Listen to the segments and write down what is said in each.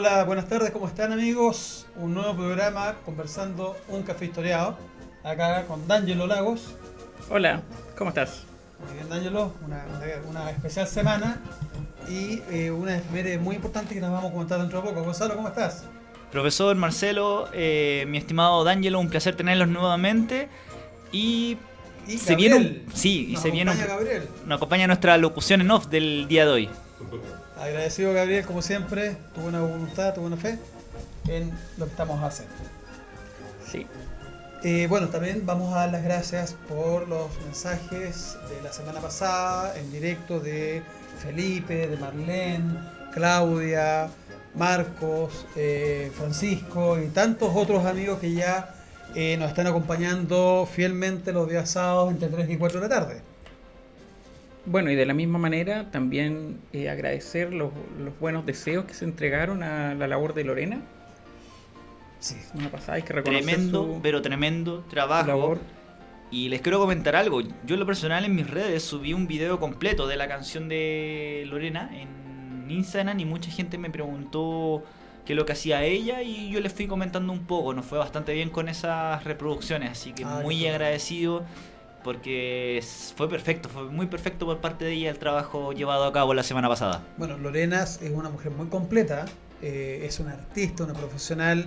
Hola, buenas tardes, ¿cómo están amigos? Un nuevo programa conversando un café historiado. Acá con D'Angelo Lagos. Hola, ¿cómo estás? Muy bien, D'Angelo, una, una especial semana y eh, una efeméride muy importante que nos vamos a comentar dentro de poco. Gonzalo, ¿cómo estás? Profesor Marcelo, eh, mi estimado D'Angelo, un placer tenerlos nuevamente. Y, Y se viene un, sí, y Nos se viene un- acompaña Gabriel. nos acompaña nuestra locución en off del día de hoy. Agradecido Gabriel, como siempre, tu buena voluntad, tu buena fe en lo que estamos haciendo. Sí. Eh, bueno, también vamos a dar las gracias por los mensajes de la semana pasada en directo de Felipe, de Marlene, Claudia, Marcos, eh, Francisco y tantos otros amigos que ya eh, nos están acompañando fielmente los días sábados entre 3 y 4 de la tarde. Bueno, y de la misma manera también eh, agradecer los, los buenos deseos que se entregaron a la labor de Lorena. Sí. Una pasada, hay que reconocer Tremendo, su pero tremendo trabajo. labor. Y les quiero comentar algo. Yo en lo personal en mis redes subí un video completo de la canción de Lorena en Instagram y mucha gente me preguntó qué es lo que hacía ella y yo les fui comentando un poco. Nos fue bastante bien con esas reproducciones, así que muy agradecido porque fue perfecto, fue muy perfecto por parte de ella el trabajo llevado a cabo la semana pasada. Bueno, Lorena es una mujer muy completa, eh, es una artista, una profesional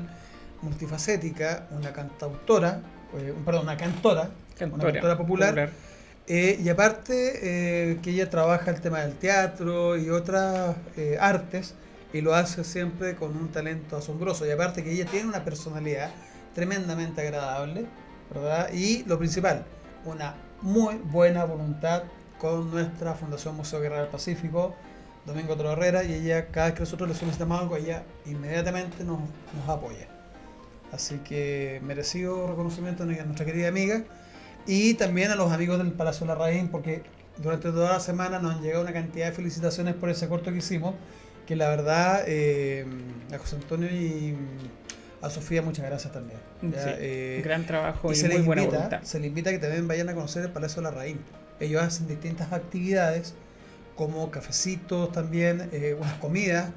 multifacética, una cantautora, eh, perdón, una cantora, una Cantora, cantora popular, eh, y aparte eh, que ella trabaja el tema del teatro y otras eh, artes y lo hace siempre con un talento asombroso y aparte que ella tiene una personalidad tremendamente agradable, ¿verdad? Y lo principal, una muy buena voluntad con nuestra Fundación Museo Guerra del Pacífico, Domingo Toro Herrera, y ella cada vez que nosotros le solicitamos algo, ella inmediatamente nos, nos apoya. Así que merecido reconocimiento a nuestra querida amiga y también a los amigos del Palacio de la Raíz, porque durante toda la semana nos han llegado una cantidad de felicitaciones por ese corto que hicimos, que la verdad eh, a José Antonio y a Sofía muchas gracias también. Ya, Sí, eh, gran trabajo y y, se muy les, buena invita, voluntad. se les invita a que también vayan a conocer el Palacio de la Raíz. Ellos hacen distintas actividades, como cafecitos también, eh, unas comidas,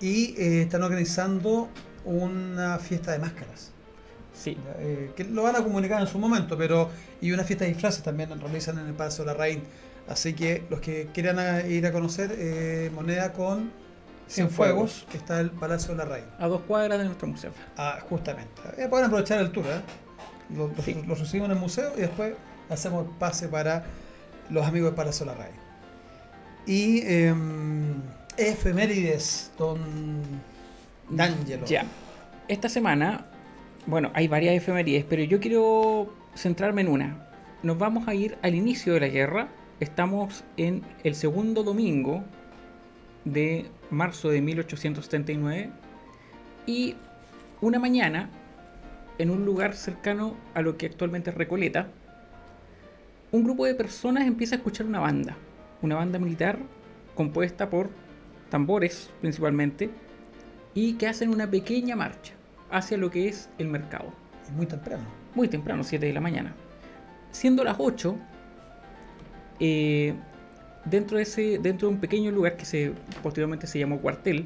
y eh, están organizando una fiesta de máscaras. Sí, eh, que lo van a comunicar en su momento, pero y una fiesta de disfraces también realizan en el Palacio de la Raíz. Así que los que quieran a- ir a conocer eh, Moneda con Cienfuegos, que está el Palacio de la Raíz. a dos cuadras de nuestro museo. Ah, justamente. Eh, pueden aprovechar el tour, ¿eh? Los, los- Sí. los recibimos en el museo y después hacemos el pase para los amigos del Palacio de la Raíz. Y em, efemérides, don D'Angelo. Ya. Esta semana, bueno, hay varias efemérides, pero yo quiero centrarme en una. Nos vamos a ir al inicio de la guerra. Estamos en el segundo domingo de marzo de 1879 y una mañana en un lugar cercano a lo que actualmente es Recoleta, un grupo de personas empieza a escuchar una banda, una banda militar compuesta por tambores principalmente y que hacen una pequeña marcha hacia lo que es el mercado. Muy temprano. Muy temprano, 7 de la mañana. Siendo las 8, eh, dentro, de ese, dentro de un pequeño lugar que se, posteriormente se llamó cuartel,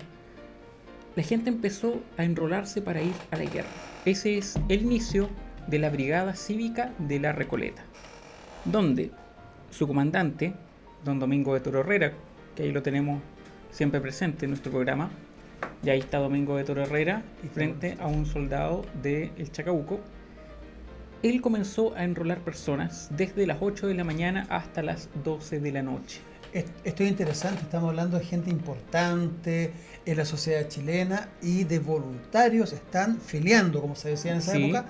la gente empezó a enrolarse para ir a la guerra. Ese es el inicio de la Brigada Cívica de la Recoleta, donde su comandante, don Domingo de Toro Herrera, que ahí lo tenemos siempre presente en nuestro programa, y ahí está Domingo de Toro Herrera Y frente a un soldado del el Chacabuco. Él comenzó a enrolar personas desde las 8 de la mañana hasta las 12 de la noche. Est- Esto es interesante, estamos hablando de gente importante en la sociedad chilena y de voluntarios están filiando, como se decía en esa Sí. época,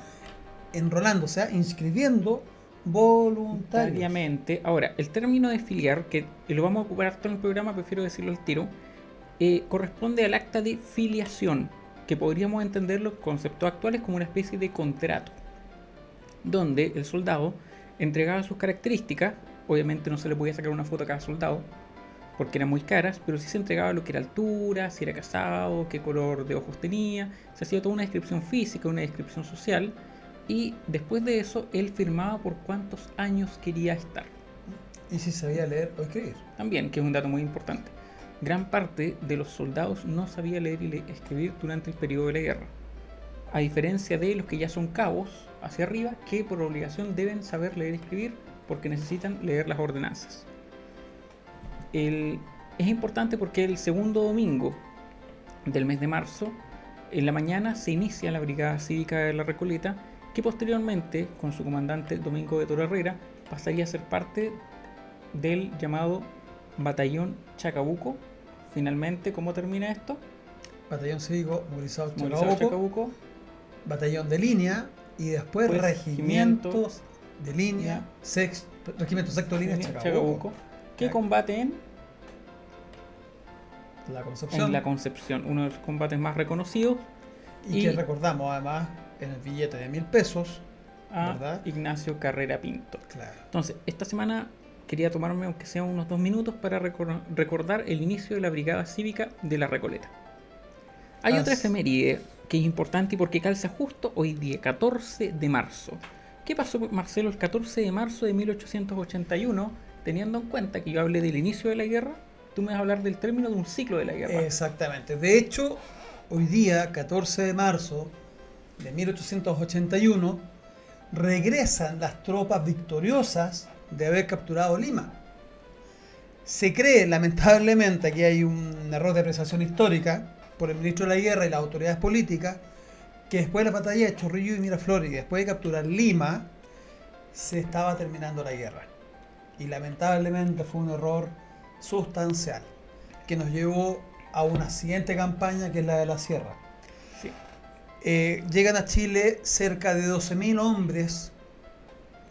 enrolándose, o sea, inscribiendo voluntarios. Voluntariamente. Ahora, el término de filiar, que lo vamos a ocupar todo en el programa, prefiero decirlo al tiro, eh, corresponde al acta de filiación, que podríamos entender los conceptos actuales como una especie de contrato, donde el soldado entregaba sus características, obviamente no se le podía sacar una foto a cada soldado, porque eran muy caras, pero sí se entregaba lo que era altura, si era casado, qué color de ojos tenía, se hacía toda una descripción física, una descripción social, y después de eso él firmaba por cuántos años quería estar. Y si sabía leer o escribir. También, que es un dato muy importante. Gran parte de los soldados no sabía leer y le- escribir durante el periodo de la guerra. A diferencia de los que ya son cabos hacia arriba, que por obligación deben saber leer y escribir porque necesitan leer las ordenanzas. El- es importante porque el segundo domingo del mes de marzo, en la mañana, se inicia la Brigada Cívica de la Recoleta, que posteriormente, con su comandante Domingo de Toro Herrera, pasaría a ser parte del llamado Batallón Chacabuco. Finalmente, ¿cómo termina esto? Batallón cívico, movilizado Chacabuco. batallón de línea y después Pues, regimientos de línea, Ya. sex, regimiento sexto de línea Chacabuco, Chacabuco, que combate en, la Concepción, en la Concepción, uno de los combates más reconocidos, y, y- que recordamos además en el billete de mil pesos, a ¿Verdad? Ignacio Carrera Pinto. claro. Entonces, esta semana quería tomarme, aunque sea unos dos minutos, para recor- recordar el inicio de la Brigada Cívica de la Recoleta. Hay As- otra efeméride que es importante porque calza justo hoy día, 14 de marzo. ¿Qué pasó, Marcelo, el 14 de marzo de 1881? Teniendo en cuenta que yo hablé del inicio de la guerra, tú me vas a hablar del término de un ciclo de la guerra. Exactamente. De hecho, hoy día, 14 de marzo de 1881, regresan las tropas victoriosas de haber capturado Lima. Se cree, lamentablemente, que hay un error de apreciación histórica por el ministro de la Guerra y las autoridades políticas, que después de la batalla de Chorrillo y Miraflores y después de capturar Lima, se estaba terminando la guerra. Y lamentablemente fue un error sustancial que nos llevó a una siguiente campaña que es la de la sierra. Sí. Eh, llegan a Chile cerca de 12.000 hombres,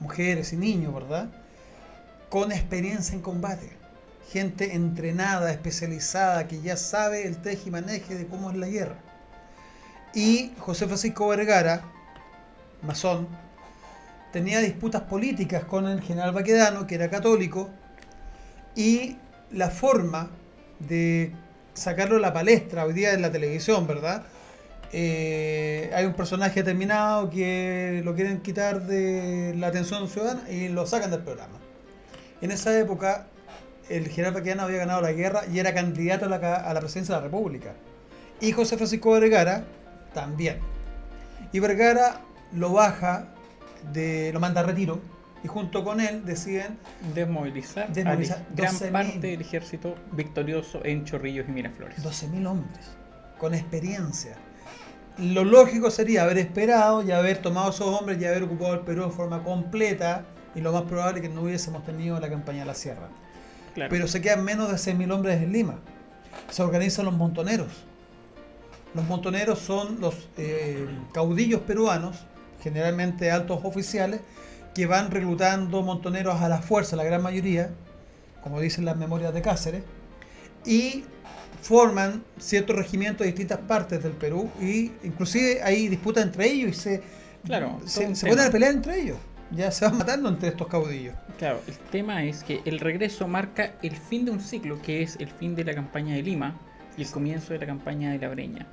mujeres y niños, ¿verdad? Con experiencia en combate. Gente entrenada, especializada, que ya sabe el teje y maneje de cómo es la guerra. Y José Francisco Vergara, masón, tenía disputas políticas con el general Baquedano, que era católico, y la forma de sacarlo a la palestra hoy día en la televisión, ¿verdad? Eh, hay un personaje determinado que lo quieren quitar de la atención ciudadana y lo sacan del programa. En esa época, el general Baquedano había ganado la guerra y era candidato a la, a la presidencia de la República. Y José Francisco Vergara también. Y Vergara lo baja, de, lo manda a retiro y junto con él deciden Desmovilizar, Desmovilizar a gran 12.000. parte del ejército victorioso en Chorrillos y Miraflores. 12.000 hombres con experiencia. Lo lógico sería haber esperado y haber tomado esos hombres y haber ocupado el Perú de forma completa y lo más probable es que no hubiésemos tenido la campaña de la sierra. Claro. Pero se quedan menos de 6.000 hombres en Lima. Se organizan los montoneros. Los montoneros son los eh, caudillos peruanos, generalmente altos oficiales, que van reclutando montoneros a la fuerza, la gran mayoría, como dicen las memorias de Cáceres, y forman ciertos regimientos de distintas partes del Perú y inclusive hay disputas entre ellos y se, Claro, se, se ponen a pelear entre ellos. Ya se van matando entre estos caudillos. Claro, el tema es que el regreso marca el fin de un ciclo, que es el fin de la campaña de Lima y el comienzo de la campaña de la Breña.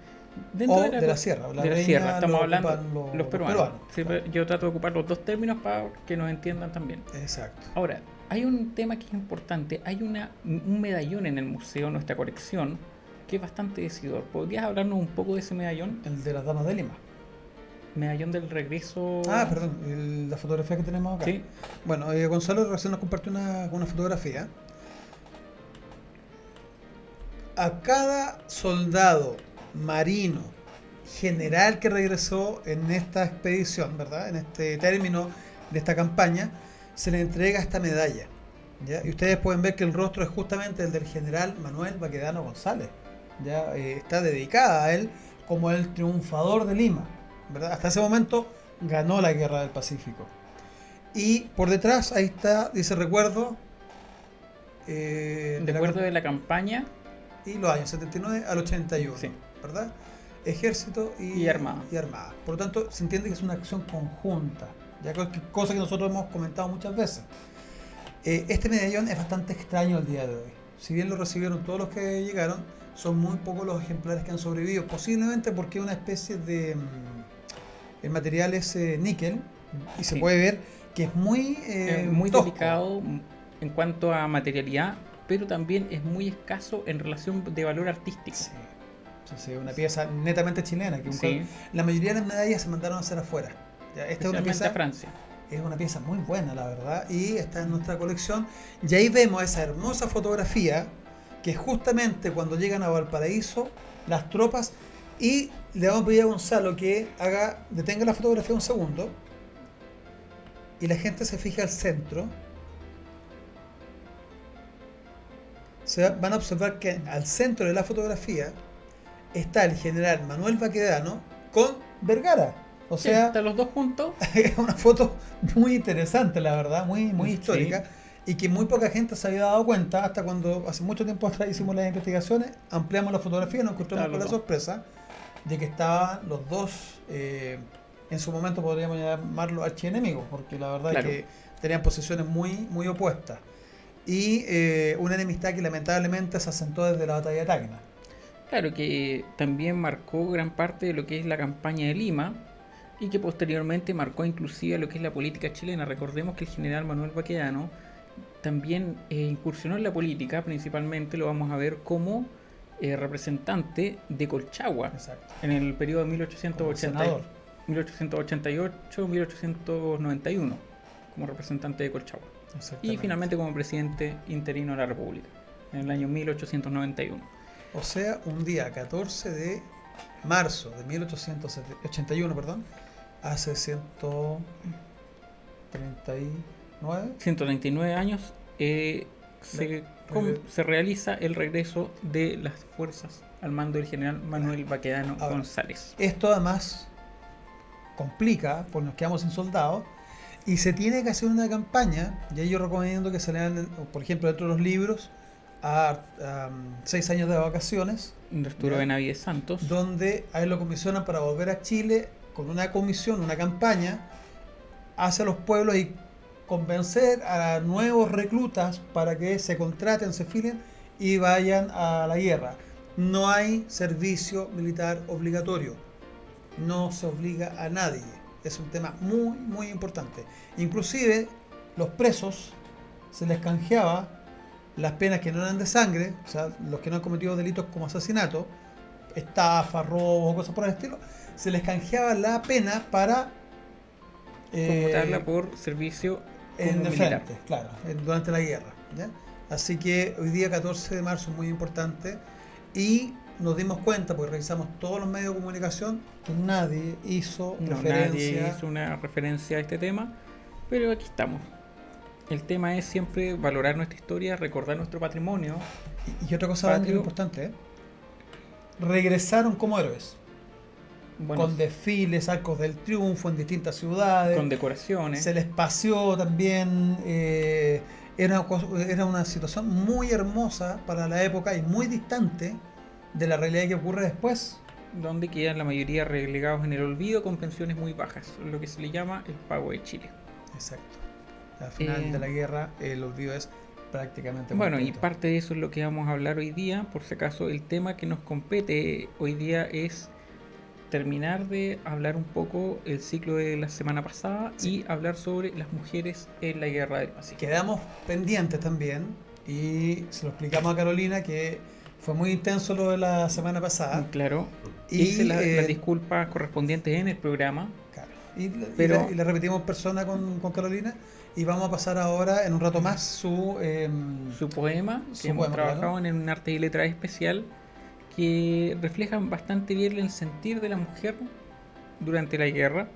Dentro O de la sierra, la de la sierra, estamos lo hablando los- peruanos. claro. yo trato de ocupar los dos términos para que nos entiendan también. Exacto. Ahora, hay un tema que es importante. Hay una, un medallón en el museo, nuestra colección, que es bastante decidor. ¿Podrías hablarnos un poco de ese medallón? El de las damas de Lima. Medallón del regreso. Ah, perdón, el- la fotografía que tenemos acá. Sí, Bueno, eh, Gonzalo recién nos compartió una, una fotografía. A cada soldado marino general que regresó en esta expedición, ¿verdad? En este término de esta campaña, se le entrega esta medalla. ¿ya? Y ustedes pueden ver que el rostro es justamente el del general Manuel Baquedano González. ¿ya? Eh, está dedicada a él como el triunfador de Lima. ¿verdad? Hasta ese momento ganó la guerra del Pacífico. Y por detrás, ahí está, dice recuerdo. eh, de de la de la campaña y los años 79 al 81, Sí. ¿verdad? Ejército y, Y armada. y armada. Por lo tanto, se entiende que es una acción conjunta, ya que- cosa que nosotros hemos comentado muchas veces. Eh, este medallón es bastante extraño el día de hoy. Si bien lo recibieron todos los que llegaron, son muy pocos los ejemplares que han sobrevivido, posiblemente porque es una especie de... mm, el material es eh, níquel y se Sí. puede ver que es muy... eh, muy tosco. delicado en cuanto a materialidad, pero también es muy escaso en relación de valor artístico. Sí. Sí, sí, una pieza netamente chilena. Que un Sí, La mayoría de las medallas se mandaron a hacer afuera. Ya, esta es una, pieza, Francia. es una pieza muy buena, la verdad, y está en nuestra colección. Y ahí vemos esa hermosa fotografía que justamente cuando llegan a Valparaíso las tropas y le vamos a pedir a Gonzalo que haga, detenga la fotografía un segundo y la gente se fija al centro. Se va- van a observar que al centro de la fotografía está el general Manuel Baquedano con Vergara. O Sí, sea, están los dos juntos. es una foto muy interesante, la verdad, muy, muy Sí. histórica. Y que muy poca gente se había dado cuenta hasta cuando hace mucho tiempo atrás hicimos las investigaciones, ampliamos la fotografía y nos encontramos con la sorpresa de que estaban los dos, eh, en su momento podríamos llamarlos archienemigos, porque la verdad Claro. es que tenían posiciones muy, muy opuestas. Y eh, una enemistad que lamentablemente se asentó desde la batalla de Tacna. Claro, que también marcó gran parte de lo que es la campaña de Lima y que posteriormente marcó inclusive lo que es la política chilena. Recordemos que el general Manuel Baquedano también eh, incursionó en la política, principalmente lo vamos a ver como eh, representante de Colchagua Exacto. en el periodo de Como senador. 1888-1891 como representante de Colchagua. Y finalmente como presidente interino de la República en el año 1891. O sea, un día 14 de marzo de 1881, perdón, hace 139 139 años eh, se, com- se realiza el regreso de las fuerzas al mando del general Manuel Baquedano Ahora, González. Esto además complica, pues nos quedamos sin soldados y se tiene que hacer una campaña, y ahí yo recomiendo que se lean, por ejemplo, dentro de los libros, a, a, seis años de vacaciones, de Arturo. Benavides Santos. donde a él lo comisionan para volver a Chile con una comisión, una campaña hacia los pueblos y convencer a nuevos reclutas para que se contraten, se filen y vayan a la guerra. No hay servicio militar obligatorio. No se obliga a nadie. Es un tema muy, muy importante. Inclusive los presos se les canjeaba las penas que no eran de sangre, o sea, los que no han cometido delitos como asesinato, estafa, robo, cosas por el estilo, se les canjeaba la pena para eh, por servicio en el militar. frente, claro, durante la guerra. ¿ya? Así que hoy día 14 de marzo es muy importante y nos dimos cuenta, porque revisamos todos los medios de comunicación, que nadie hizo No, referencia. nadie hizo una referencia a este tema, pero aquí estamos. El tema es siempre valorar nuestra historia, recordar nuestro patrimonio. Y otra cosa importante, ¿eh? regresaron como héroes, Bueno, con desfiles, arcos del triunfo en distintas ciudades. con decoraciones. se les paseó también. eh, era, era una situación muy hermosa para la época y muy distante de la realidad que ocurre después. donde quedan la mayoría relegados en el olvido con pensiones muy bajas, lo que se le llama el pago de Chile. Exacto. Al final Eh, de la guerra, el olvido es prácticamente. Bueno, y parte de eso es lo que vamos a hablar hoy día. Por si acaso, el tema que nos compete hoy día es terminar de hablar un poco el ciclo de la semana pasada Sí. y hablar sobre las mujeres en la guerra del Pacífico. Quedamos pendientes también y se lo explicamos a Carolina que fue muy intenso lo de la semana pasada. Claro, Y, hice la- eh, las disculpas correspondientes en el programa. Claro. Y, le- y Pero- le- y le repetimos en persona con, con Carolina y vamos a pasar ahora en un rato más su... em, Su poema, que Su hemos poema, trabajado claro. en un arte y letra especial, que reflejan bastante bien el sentir de la mujer durante la guerra.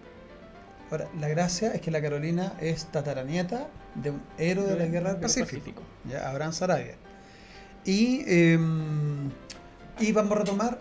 Ahora, la gracia es que la Carolina es tataranieta de un héroe de la guerra del Pacífico, ya, Abraham Sarabia. Y, eh, y vamos a retomar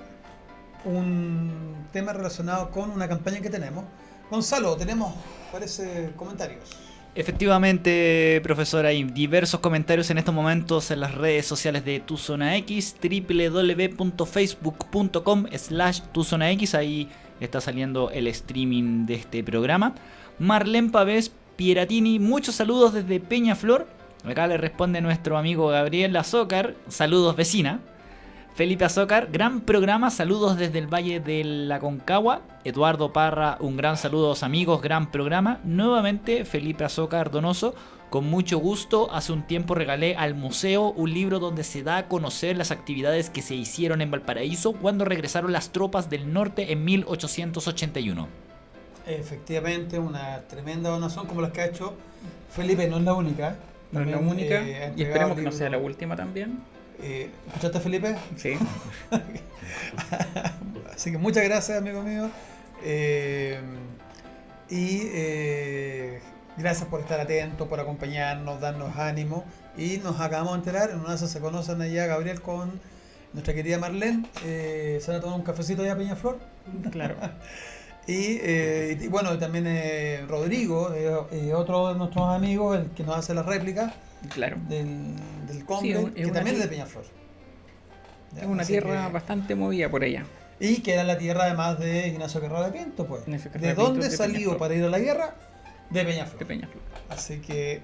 un tema relacionado con una campaña que tenemos. Gonzalo, tenemos, parece, comentarios. Efectivamente, profesor, hay diversos comentarios en estos momentos en las redes sociales de Tu Zona X, www.facebook.com slash Tu Zona X, ahí está saliendo el streaming de este programa. Marlene Pavés Pieratini, muchos saludos desde Peñaflor. Acá le responde nuestro amigo Gabriel Azócar, saludos vecina. Felipe Azócar, gran programa, saludos desde el Valle de la Concagua. Eduardo Parra, un gran saludo amigos, gran programa. Nuevamente Felipe Azócar Donoso, con mucho gusto, hace un tiempo regalé al museo un libro donde se da a conocer las actividades que se hicieron en Valparaíso cuando regresaron las tropas del norte en 1881. Efectivamente, una tremenda donación como las que ha hecho Felipe, no es la única. No es la única, eh, y esperemos que no sea la última también. Eh, ¿Escuchaste, Felipe? Sí. Así que muchas gracias, amigo mío. Eh, y eh, gracias por estar atentos, por acompañarnos, darnos ánimo. Y nos acabamos de enterar, en una de esas se conocen allá Gabriel con nuestra querida Marlene. Eh, se van a tomar un cafecito allá a Peñaflor. Claro. Y, eh, y bueno, también eh, Rodrigo, eh, otro de nuestros amigos, el que nos hace la réplica Claro. del, del Combe, que también es de Peñaflor. Ya, Es una tierra que- bastante movida por allá. Y que era la tierra además de Ignacio Guerrero de Pinto, pues. ¿De dónde de salió Peñaflor. para ir a la guerra? De Peñaflor. De Peñaflor. Así que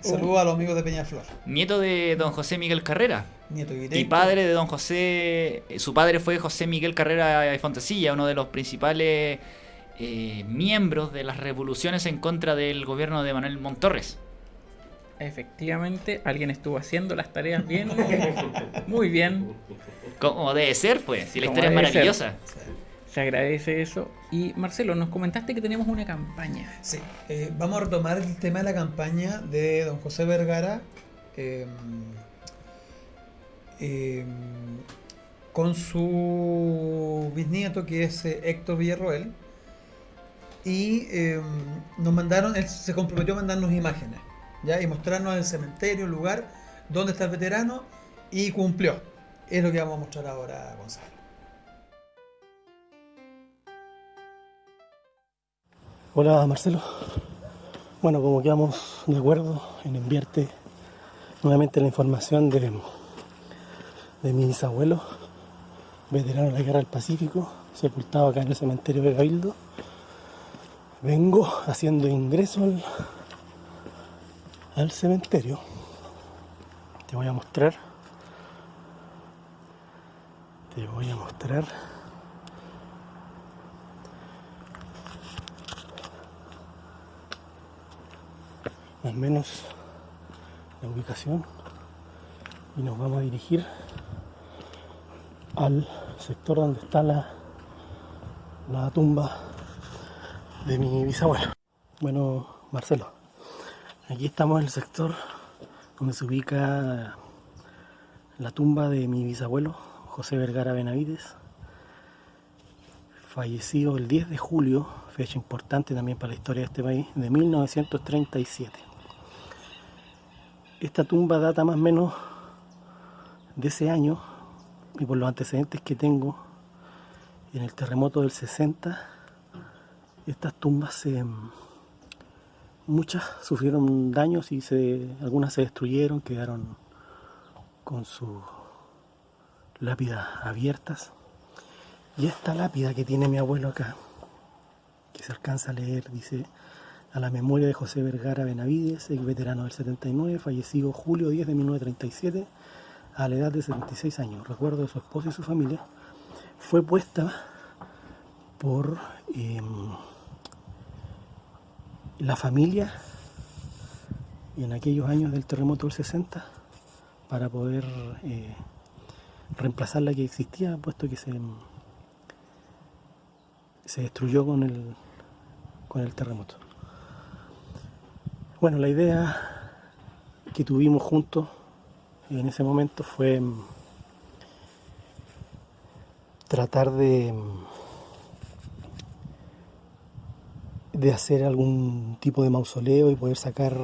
Saludos a los amigos de Peñaflor. Nieto de don José Miguel Carrera. Nieto Y directo. padre de don José, eh, su padre fue José Miguel Carrera de Fontecilla, uno de los principales eh, miembros de las revoluciones en contra del gobierno de Manuel Montorres. Efectivamente, alguien estuvo haciendo las tareas bien, muy bien. Como debe ser, pues, si la historia es debe ser. Se agradece eso. Y Marcelo, nos comentaste que tenemos una campaña. Sí, eh, vamos a retomar el tema de la campaña de don José Vergara eh, eh, con su bisnieto que es eh, Héctor Villarroel y eh, nos mandaron, él se comprometió a mandarnos imágenes ¿ya? y mostrarnos el cementerio, el lugar donde está el veterano y cumplió. Es lo que vamos a mostrar ahora, Gonzalo. Hola Marcelo. Bueno, como quedamos de acuerdo en enviarte nuevamente la información de, de mi bisabuelo, veterano de la Guerra del Pacífico, sepultado acá en el cementerio de Cabildo, vengo haciendo ingreso al, al cementerio. Te voy a mostrar. Te voy a mostrar. Más o menos la ubicación y nos vamos a dirigir al sector donde está la, la tumba de mi bisabuelo. Bueno, Marcelo, aquí estamos en el sector donde se ubica la tumba de mi bisabuelo, José Vergara Benavides, fallecido el 10 de julio, fecha importante también para la historia de este país, de 1937. Esta tumba data más o menos de ese año y por los antecedentes que tengo en el terremoto del 60, estas tumbas muchas sufrieron daños y se, algunas se destruyeron, quedaron con sus lápidas abiertas. Y esta lápida que tiene mi abuelo acá, que se alcanza a leer, dice a la memoria de José Vergara Benavides, ex veterano del 79, fallecido julio 10 de 1937 a la edad de 76 años. Recuerdo de su esposa y su familia. Fue puesta por eh, la familia en aquellos años del terremoto del 60 para poder eh, reemplazar la que existía, puesto que se, se destruyó con el, con el terremoto. Bueno, la idea que tuvimos juntos en ese momento fue mm, tratar de, mm, de hacer algún tipo de mausoleo y poder sacar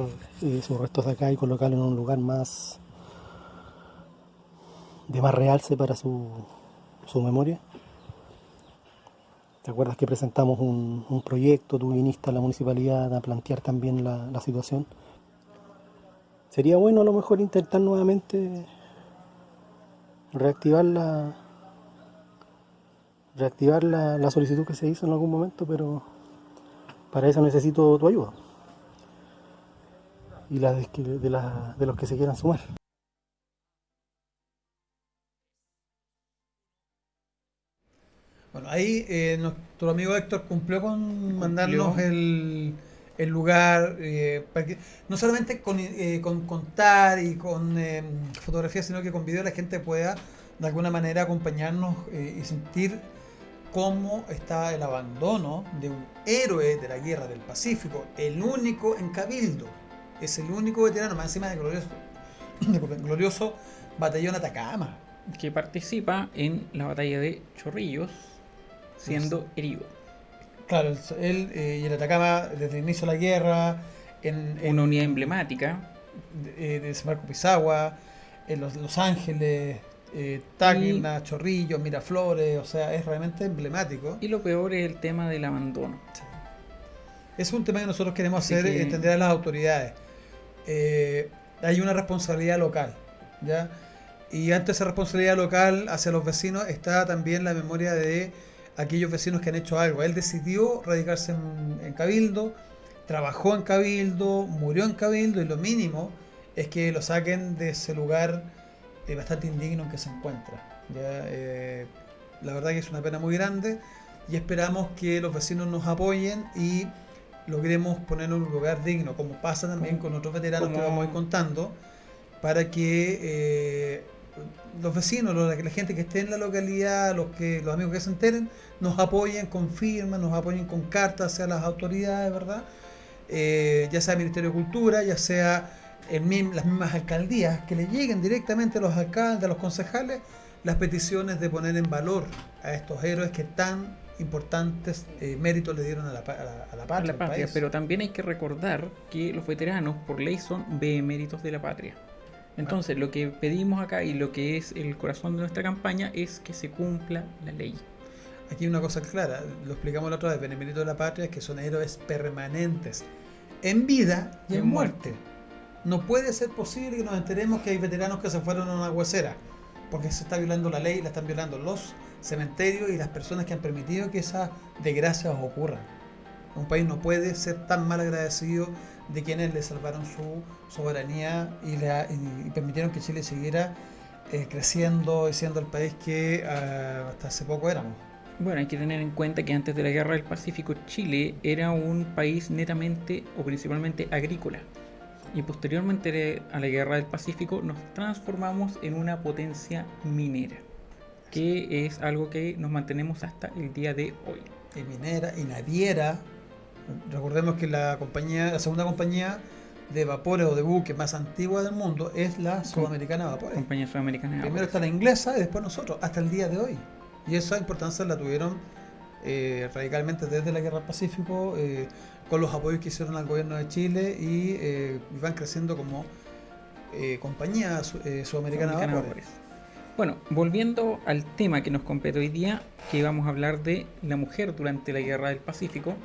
eh, sus restos de acá y colocarlo en un lugar más de más realce para su, su memoria. ¿Te acuerdas que presentamos un, proyecto? Tú viniste a la municipalidad a plantear también la, situación. Sería bueno a lo mejor intentar nuevamente reactivar la reactivar la, solicitud que se hizo en algún momento, pero para eso necesito tu ayuda y la de, de la- de los que se quieran sumar. Ahí eh, nuestro amigo Héctor cumplió con mandarnos el, el lugar, eh, para que, no solamente con, eh, con contar y con eh, fotografías, sino que con video la gente pueda de alguna manera acompañarnos y sentir cómo está el abandono de un héroe de la guerra del Pacífico, el único en Cabildo, es el único veterano, más encima de glorioso, disculpen, glorioso batallón Atacama. que participa en la batalla de Chorrillos, siendo herido. Claro, él- eh, y el Atacama desde el inicio de la guerra, en, en Una unidad emblemática. de, de Desembarco Pisagua, en Los, Los Ángeles, eh, Tacna, Chorrillos, Miraflores, o sea, es realmente emblemático. Y lo peor es el tema del abandono. Es un tema que nosotros queremos Así hacer que- entender a las autoridades. Eh, hay una responsabilidad local, ¿ya? Y ante esa responsabilidad local hacia los vecinos está también la memoria de aquellos vecinos que han hecho algo. Él decidió radicarse en, en Cabildo, trabajó en Cabildo, murió en Cabildo y lo mínimo es que lo saquen de ese lugar eh, bastante indigno en que se encuentra. ¿ya? Eh, la verdad que es una pena muy grande y esperamos que los vecinos nos apoyen y logremos ponerlo en un lugar digno, como pasa también Como- con otros veteranos que vamos a ir contando, para que eh, los vecinos, la, la gente que esté en la localidad, los que los amigos que se enteren, nos apoyen con firmas, nos apoyen con cartas hacia las autoridades, ¿verdad? Eh, ya sea el Ministerio de Cultura, ya sea el las mismas alcaldías, que le lleguen directamente a los alcaldes, a los concejales, las peticiones de poner en valor a estos héroes que tan importantes eh, méritos le dieron a la, pa- a la, a la a patria. la patria, país. pero también hay que recordar que los veteranos por ley son beneméritos de la patria. Entonces, lo que pedimos acá y lo que es el corazón de nuestra campaña es que se cumpla la ley. Aquí una cosa clara, lo explicamos la otra vez, Benemérito de la Patria, es que son héroes permanentes, en vida y en, En muerte. No puede ser posible que nos enteremos que hay veteranos que se fueron a una huesera, porque se está violando la ley, la están violando los cementerios y las personas que han permitido que esas desgracias ocurran. Un país no puede ser tan mal agradecido de quienes le salvaron su soberanía y, la- y- permitieron que Chile siguiera eh, creciendo y siendo el país que ah, hasta hace poco éramos. Bueno, hay que tener en cuenta que antes de la Guerra del Pacífico Chile era un país netamente o principalmente agrícola. Y posteriormente a la Guerra del Pacífico nos transformamos en una potencia minera, que es algo que nos mantenemos hasta el día de hoy. y minera y naviera. Recordemos que la compañía, la segunda compañía de vapores o de buques más antigua del mundo es la Sudamericana de Vapores. Compañía Sudamericana de Primero está la inglesa y después nosotros, hasta el día de hoy. Y esa importancia la tuvieron eh, radicalmente desde la Guerra del Pacífico, eh, con los apoyos que hicieron al gobierno de Chile y eh, van creciendo como eh, compañía eh, sudamericana Sudamericana de vapores. Vapores. Bueno, volviendo al tema que nos compete hoy día, que vamos a hablar de la mujer durante la Guerra del Pacífico,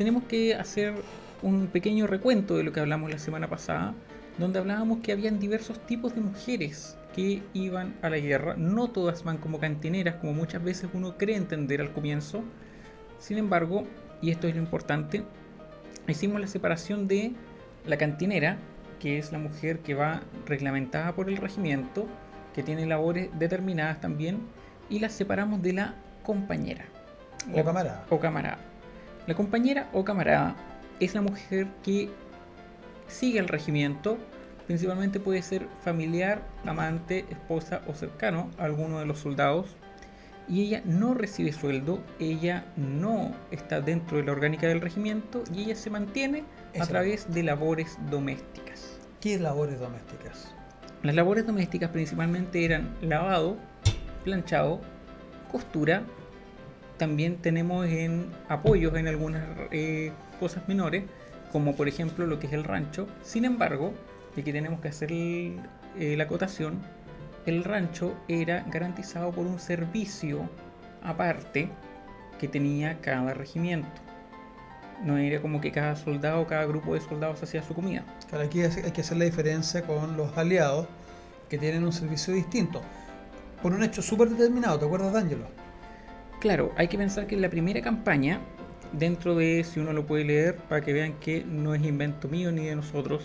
tenemos que hacer un pequeño recuento de lo que hablamos la semana pasada, donde hablábamos que habían diversos tipos de mujeres que iban a la guerra. No todas van como cantineras, como muchas veces uno cree entender al comienzo. Sin embargo, y esto es lo importante, hicimos la separación de la cantinera, que es la mujer que va reglamentada por el regimiento, que tiene labores determinadas también, y la separamos de la compañera O camarada. o camarada. La compañera o camarada es la mujer que sigue al regimiento, principalmente puede ser familiar, amante, esposa o cercano a alguno de los soldados, y ella no recibe sueldo, ella no está dentro de la orgánica del regimiento y ella se mantiene a través de labores domésticas. ¿Qué labores domésticas? Las labores domésticas principalmente eran lavado, planchado, costura. También tenemos en apoyos en algunas eh, cosas menores, como por ejemplo lo que es el rancho. Sin embargo, y aquí tenemos que hacer eh, la acotación, el rancho era garantizado por un servicio aparte que tenía cada regimiento. No era como que cada soldado, cada grupo de soldados hacía su comida. Claro, aquí hay hay que hacer la diferencia con los aliados que tienen un servicio distinto. Por un hecho súper determinado, ¿te acuerdas, D'Angelo? Claro, hay que pensar que en la primera campaña, dentro de, si uno lo puede leer, para que vean que no es invento mío ni de nosotros,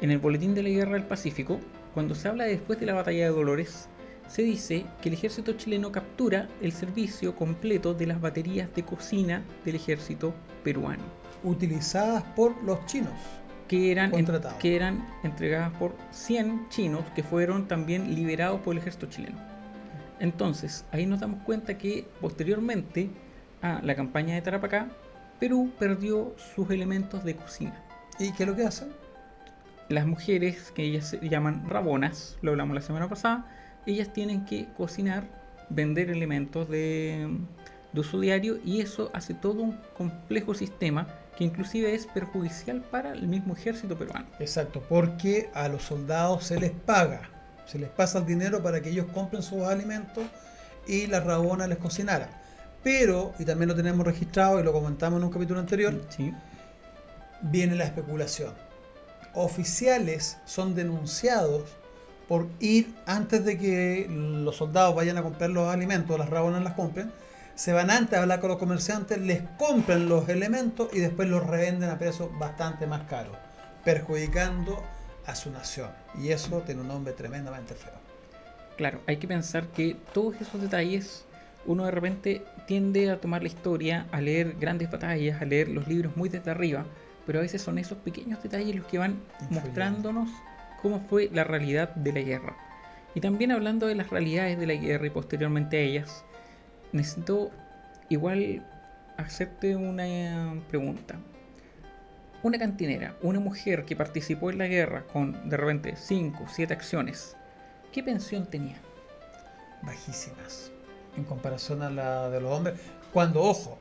en el Boletín de la Guerra del Pacífico, cuando se habla de después de la Batalla de Dolores, se dice que el ejército chileno captura el servicio completo de las baterías de cocina del ejército peruano, Utilizadas por los chinos. que eran, en- que eran entregadas por 100 chinos que fueron también liberados por el ejército chileno. Entonces, ahí nos damos cuenta que posteriormente a la campaña de Tarapacá, Perú perdió sus elementos de cocina. ¿Y qué es lo que hacen? Las mujeres, que ellas se llaman rabonas, lo hablamos la semana pasada, ellas tienen que cocinar, vender elementos de, de uso diario y eso hace todo un complejo sistema que inclusive es perjudicial para el mismo ejército peruano. Exacto, porque a los soldados se les paga, se les pasa el dinero para que ellos compren sus alimentos y la rabona les cocinara. Pero, y también lo tenemos registrado y lo comentamos en un capítulo anterior, Sí. viene la especulación. Oficiales son denunciados por ir antes de que los soldados vayan a comprar los alimentos, las rabonas las compren, se van antes a hablar con los comerciantes, les compran los elementos y después los revenden a precios bastante más caros, perjudicando a su nación. Y eso tiene un nombre tremendamente feo. Claro, hay que pensar que todos esos detalles uno de repente tiende a tomar la historia, a leer grandes batallas, a leer los libros muy desde arriba, pero a veces son esos pequeños detalles los que van Influyendo. mostrándonos cómo fue la realidad de la guerra. Y también hablando de las realidades de la guerra y posteriormente a ellas, necesito igual hacerte una pregunta. Una cantinera, una mujer que participó en la guerra con de repente 5, 7 acciones, ¿qué pensión tenía? bajísimas en comparación a la de los hombres. Cuando, ojo,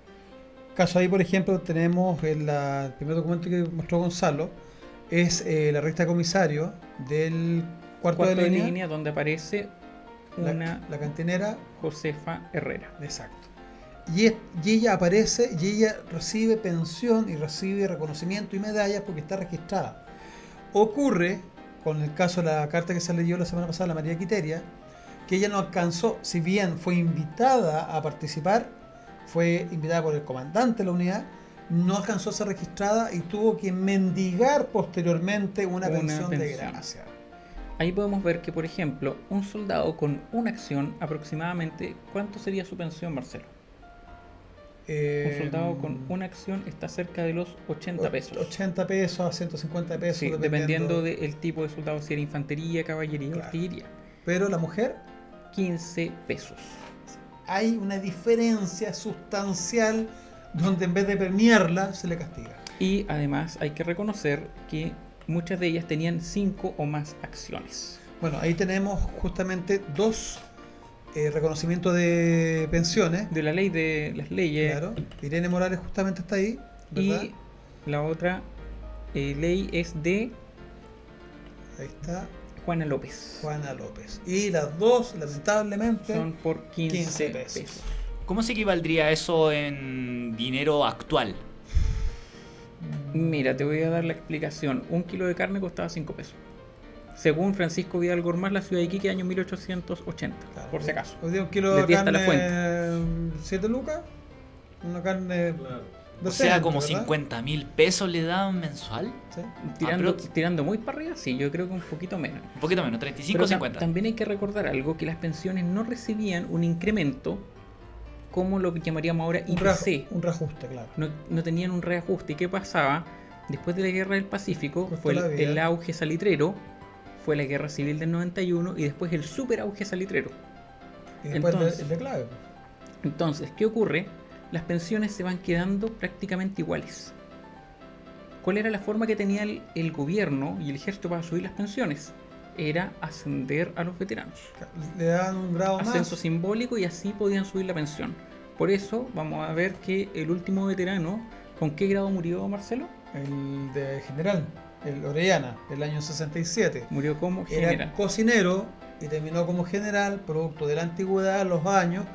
caso ahí, por ejemplo, tenemos el, la- el primer documento que mostró Gonzalo, es eh, la recta de comisario del cuarto, Cuarto de línea, donde aparece la, una la cantinera, Josefa Herrera. exacto. Y, es- y ella aparece y ella recibe pensión y recibe reconocimiento y medallas porque está registrada. Ocurre, con el caso de la carta que se leyó la semana pasada, la María Quiteria, que ella no alcanzó, si bien fue invitada a participar, fue invitada por el comandante de la unidad, no alcanzó a ser registrada y tuvo que mendigar posteriormente una, Una pensión, de gracia. Ahí podemos ver que, por ejemplo, un soldado con una acción, aproximadamente, ¿cuánto sería su pensión, Marcelo? Un Eh, soldado con una acción está cerca de los 80 pesos. 80 pesos a 150 pesos. Sí, dependiendo del tipo de soldado, si era infantería, caballería Claro. artillería. Pero la mujer, 15 pesos. hay una diferencia sustancial donde en vez de premiarla, se le castiga. Y además hay que reconocer que muchas de ellas tenían 5 o más acciones. Bueno, ahí tenemos justamente dos eh, reconocimientos de pensiones. De la ley de las leyes Claro. Irene Morales justamente está ahí, ¿verdad? y la otra eh, ley es de Ahí está Juana López. Juana López. Y las dos, lamentablemente, Son por 15, 15 pesos. pesos. ¿Cómo se equivaldría eso en dinero actual? Mira, te voy a dar la explicación. Un kilo de carne costaba 5 pesos. Según Francisco Vidal Gormaz, la ciudad de Iquique, año 1880, Claro. por si acaso. Hoy día un kilo de la carne, 7 lucas. Una carne. O sea, como 50 mil pesos le daban mensual. Tirando, pero- tirando muy para arriba, sí, yo creo que un poquito menos. Un poquito menos, 35 Pero o ta- 50. también hay que recordar algo, que las pensiones no recibían un incremento como lo que llamaríamos ahora Un, ra- IPC. un reajuste, claro. No, no tenían un reajuste. ¿Y qué pasaba? Después de la guerra del Pacífico Costó fue el auge salitrero, fue la guerra civil del 91 y después el super auge salitrero. Y después el de- Entonces- el declave. Entonces, ¿qué ocurre? Las pensiones se van quedando prácticamente iguales. ¿Cuál era la forma que tenía el, el gobierno y el ejército para subir las pensiones? Era ascender a los veteranos. Le daban un grado Ascenso más. simbólico y así podían subir la pensión. Por eso vamos a ver que el último veterano, ¿con qué grado murió Marcelo? El de general, el Orellana, el año 67. Murió como Era general. cocinero y terminó como general, producto de la antigüedad, los años,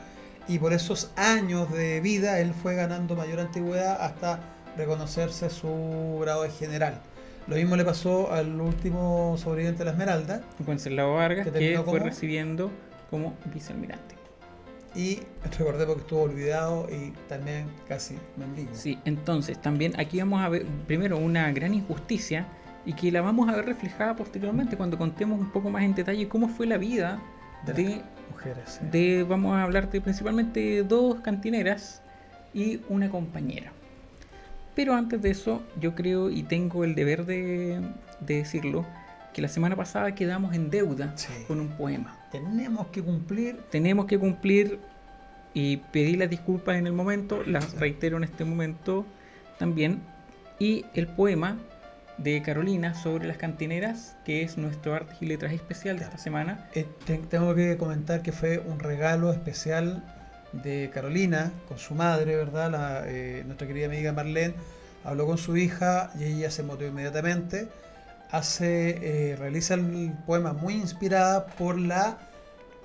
y por esos años de vida él fue ganando mayor antigüedad hasta reconocerse su grado de general. Lo mismo le pasó al último sobreviviente de la Esmeralda, Wenceslao Vargas, que que, fue como- recibiendo como vicealmirante. y recordemos que estuvo olvidado y también casi mendigo. Sí, entonces también aquí vamos a ver primero una gran injusticia y que la vamos a ver reflejada posteriormente cuando contemos un poco más en detalle cómo fue la vida De de, mujeres. sí. de vamos a hablar de principalmente dos cantineras y una compañera. Pero antes de eso, yo creo y tengo el deber de, de decirlo, que la semana pasada quedamos en deuda Sí. con un poema. Tenemos que cumplir Tenemos que cumplir y pedir las disculpas en el momento, las reitero en este momento también. Y el poema de Carolina sobre las cantineras, que es nuestro arte y letras especial de esta semana. Eh, te- tengo que comentar que fue un regalo especial de Carolina con su madre, ¿verdad? La, eh, nuestra querida amiga Marlene habló con su hija y ella se motivó inmediatamente. Hace, eh, realiza el poema muy inspirada por la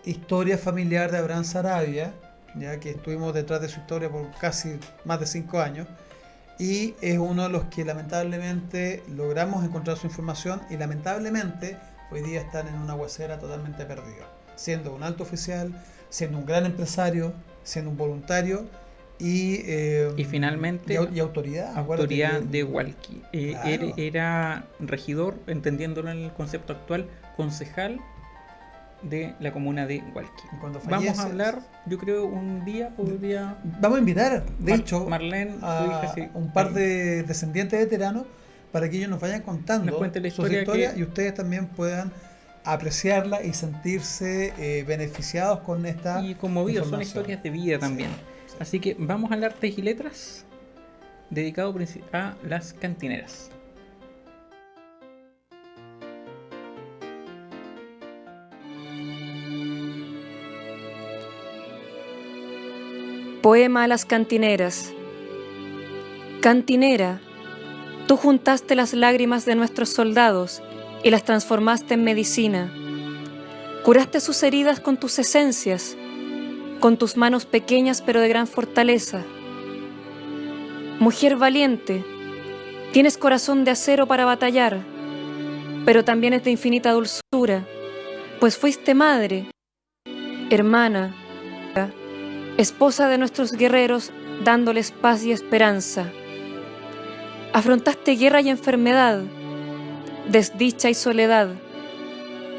historia familiar de Abraham Sarabia, ya que estuvimos detrás de su historia por casi más de cinco años. Y es uno de los que lamentablemente logramos encontrar su información y lamentablemente hoy día están en una huesera totalmente perdida. Siendo un alto oficial, siendo un gran empresario, siendo un voluntario y, eh, Y finalmente, y, au- y autoridad. autoridad que- de Walkie. Eh, Claro. era, era regidor, entendiéndolo en el concepto actual, concejal de la comuna de cuando Vamos a hablar, yo creo, un día podría... Vamos a invitar, de Mar- hecho, Marlene, su a hija, sí. un par de descendientes veteranos para que ellos nos vayan contando Nos la historia historias que- y ustedes también puedan apreciarla y sentirse eh, beneficiados con esta y conmovidos, son historias de vida también. sí. Así que vamos a hablar de y letras, dedicado a las cantineras. Poema a las cantineras. Cantinera, tú juntaste las lágrimas de nuestros soldados y las transformaste en medicina. Curaste sus heridas con tus esencias, con tus manos pequeñas pero de gran fortaleza. Mujer valiente, tienes corazón de acero para batallar, pero también es de infinita dulzura, pues fuiste madre, hermana, esposa de nuestros guerreros, dándoles paz y esperanza. Afrontaste guerra y enfermedad, desdicha y soledad,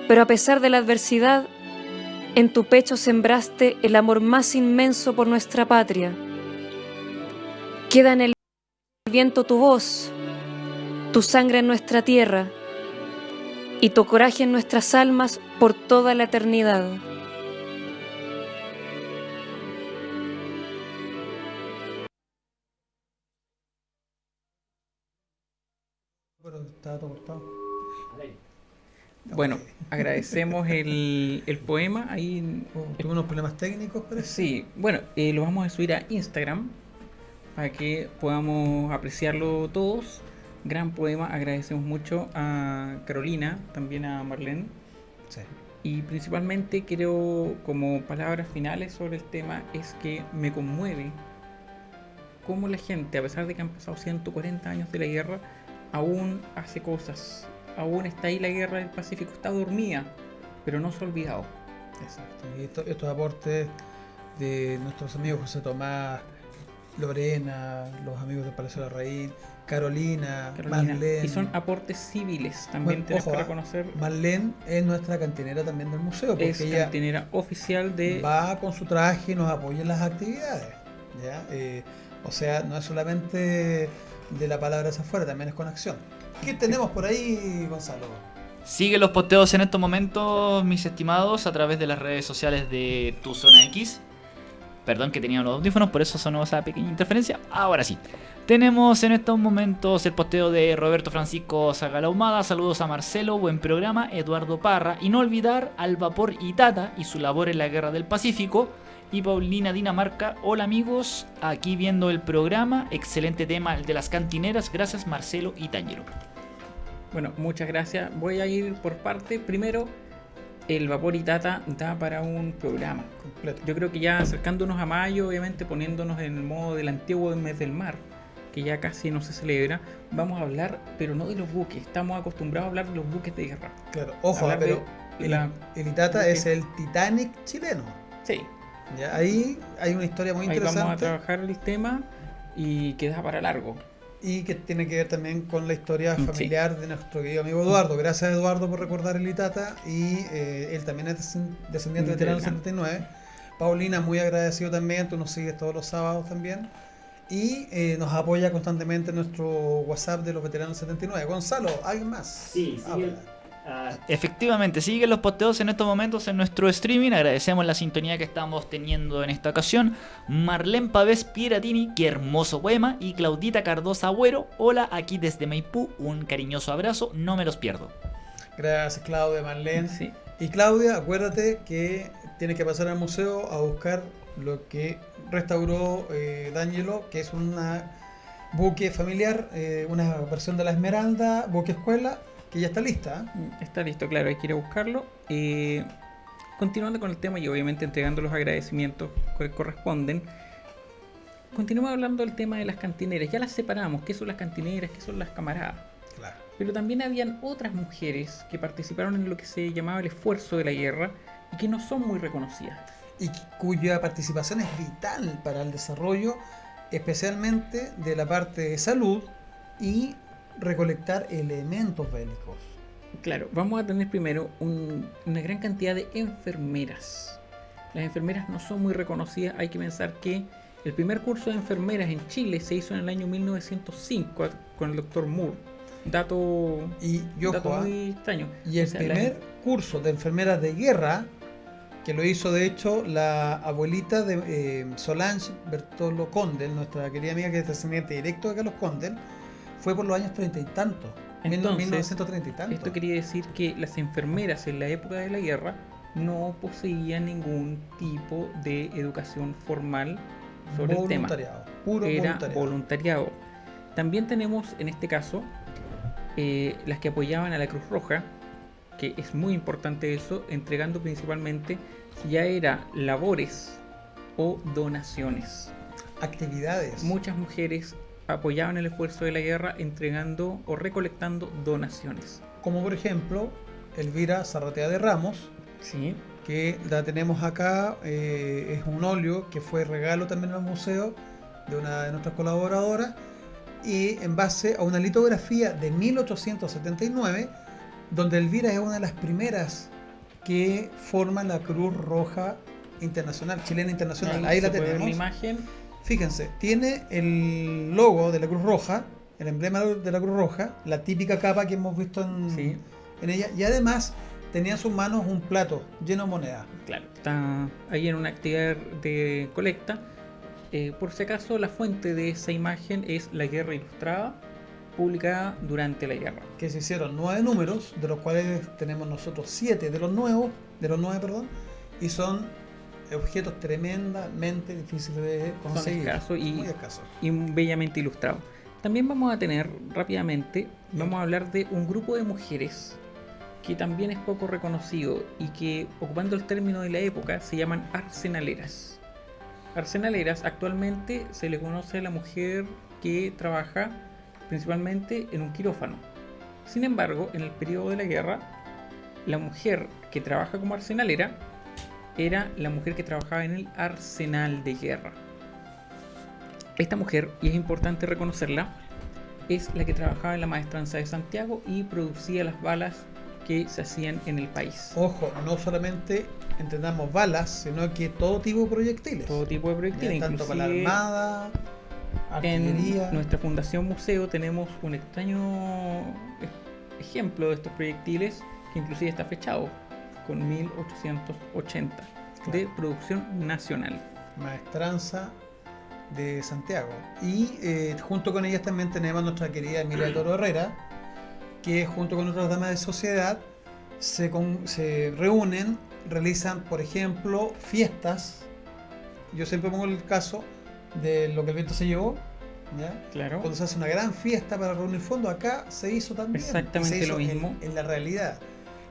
pero a pesar de la adversidad, en tu pecho sembraste el amor más inmenso por nuestra patria. Queda en el viento tu voz, tu sangre en nuestra tierra y tu coraje en nuestras almas por toda la eternidad. Estaba todo cortado. Bueno, agradecemos el, el poema. Ahí, Oh, Tuve unos problemas técnicos, parece. sí, bueno, eh, lo vamos a subir a Instagram para que podamos apreciarlo todos. Gran poema, agradecemos mucho a Carolina, también a Marlene. Sí. Y principalmente quiero, como palabras finales sobre el tema, es que me conmueve cómo la gente, a pesar de que han pasado 140 años de la guerra, aún hace cosas. Aún está ahí la guerra del Pacífico, está dormida, pero no se ha olvidado. Exacto. Y esto- estos aportes de nuestros amigos José Tomás, Lorena, los amigos del Palacio de la Raíz, Carolina, Carolina. Marlene. Y son aportes civiles, también Bueno, tenemos ojo, que ah, reconocer. Marlene es nuestra cantinera también del museo, porque Es ella cantinera oficial de va con su traje y nos apoya en las actividades. ¿ya? Eh, o sea, no es solamente de la palabra hacia afuera, también es con acción. ¿Qué tenemos por ahí, Gonzalo? Sigue los posteos en estos momentos, mis estimados, a través de las redes sociales de Tu Zona X. Perdón que tenía los audífonos, por eso sonó esa pequeña interferencia. Ahora sí. Tenemos en estos momentos el posteo de Roberto Francisco Zagalahumada. Saludos a Marcelo, buen programa, Eduardo Parra. Y no olvidar al Vapor Itata y su labor en la Guerra del Pacífico. Y Paulina Dinamarca, hola amigos, aquí viendo el programa. Excelente tema el de las cantineras. Gracias Marcelo y Tangelo. Bueno, muchas gracias. Voy a ir por parte. Primero, el Vapor y Tata da para un programa. Completo. Yo creo que ya acercándonos a mayo, obviamente poniéndonos en el modo del antiguo mes del mar, que ya casi no se celebra, vamos a hablar, pero no de los buques. Estamos acostumbrados a hablar de los buques de guerra. Claro, ojo, Hablar pero de el, la- el Itata buque. es el Titanic chileno. Sí, ¿ya? Ahí hay una historia muy ahí vamos a interesante trabajar el tema y queda para largo. y que tiene que ver también con la historia sí. familiar de nuestro querido amigo Eduardo. Gracias Eduardo por recordar el Itata y eh, él también es descend- descendiente de veterano Veterano. 79. Paulina, muy agradecido también, tú nos sigues todos los sábados también. Y eh, nos apoya constantemente en nuestro WhatsApp de los veteranos 79. Gonzalo, ¿alguien más? Sí, Habla. Efectivamente, siguen los posteos en estos momentos en nuestro streaming. Agradecemos la sintonía que estamos teniendo en esta ocasión. Marlene Pavés Piratini, qué hermoso poema. Y Claudita Cardosa Agüero, hola, aquí desde Maipú. Un cariñoso abrazo, no me los pierdo. Gracias Claudia, Marlene. Sí. Y Claudia, acuérdate que tienes que pasar al museo a buscar lo que restauró eh, D'Angelo, que es una buque familiar, eh, una versión de la Esmeralda, buque escuela, que ya está lista. ¿eh? Está listo, claro, hay que ir a buscarlo. Eh, continuando con el tema y obviamente entregando los agradecimientos que corresponden, continuamos hablando del tema de las cantineras. Ya las separamos, qué son las cantineras, qué son las camaradas. Claro. Pero también habían otras mujeres que participaron en lo que se llamaba el esfuerzo de la guerra y que no son muy reconocidas. y cuya participación es vital para el desarrollo, especialmente de la parte de salud y recolectar elementos bélicos. Claro, vamos a tener primero un- una gran cantidad de enfermeras. Las enfermeras no son muy reconocidas, hay que pensar que el primer curso de enfermeras en Chile se hizo en el año 1905 a- con el doctor Moore. Dato, Y, y ojo, dato ¿ah? muy extraño. y el O sea, la- primer curso de enfermeras de guerra, que lo hizo de hecho la abuelita de eh, Solange Bertolo Condel, nuestra querida amiga que es descendiente directo de Carlos Condel, fue por los años treinta y tantos. Entonces, 1930 y tanto. Esto quería decir que las enfermeras en la época de la guerra no poseían ningún tipo de educación formal sobre el tema. voluntariado, puro Era voluntariado. voluntariado. También tenemos en este caso eh, las que apoyaban a la Cruz Roja, que es muy importante eso, entregando principalmente ya era labores o donaciones. Actividades. Muchas mujeres apoyaban el esfuerzo de la guerra entregando o recolectando donaciones. Como por ejemplo, Elvira Zarratea de Ramos, Sí, que la tenemos acá, eh, es un óleo que fue regalo también al museo de una de nuestras colaboradoras, y en base a una litografía de 1879, donde Elvira es una de las primeras que forman la Cruz Roja Internacional, chilena internacional. Ahí, la puede ver tenemos. la imagen. Fíjense, tiene el logo de la Cruz Roja, el emblema de la Cruz Roja, la típica capa que hemos visto en, Sí. en ella, y además tenía en sus manos un plato lleno de monedas. Claro, está ahí en una actividad de colecta. Eh, por si acaso, la fuente de esa imagen es La Guerra Ilustrada, publicada durante la guerra. que se hicieron nueve números, de los cuales tenemos nosotros siete de los nuevos, de los nueve, perdón, y son objetos tremendamente difíciles de conseguir. escasos y- muy escasos. y bellamente ilustrado. También vamos a tener rápidamente, vamos a hablar de un grupo de mujeres que también es poco reconocido y que, ocupando el término de la época, se llaman arsenaleras. Arsenaleras actualmente se le conoce a la mujer que trabaja principalmente en un quirófano. Sin embargo, en el periodo de la guerra, la mujer que trabaja como arsenalera era la mujer que trabajaba en el arsenal de guerra. Esta mujer, y es importante reconocerla, es la que trabajaba en la maestranza de Santiago y producía las balas que se hacían en el país. Ojo, no solamente entendamos balas, sino que todo tipo de proyectiles. Todo tipo de proyectiles, tanto para la armada, artillería. en nuestra fundación museo tenemos un extraño ej- ejemplo de estos proyectiles que inclusive está fechado con 1880 de Claro. producción nacional. maestranza de Santiago. Y eh, junto con ellas también tenemos nuestra querida Emilia Toro Herrera, que junto con otras damas de sociedad se, con- se reúnen, realizan, por ejemplo, fiestas. Yo siempre pongo el caso de lo que el viento se llevó. ¿ya? Claro. Cuando se hace una gran fiesta para reunir fondos, acá se hizo también. Exactamente se hizo lo mismo. En, en la realidad.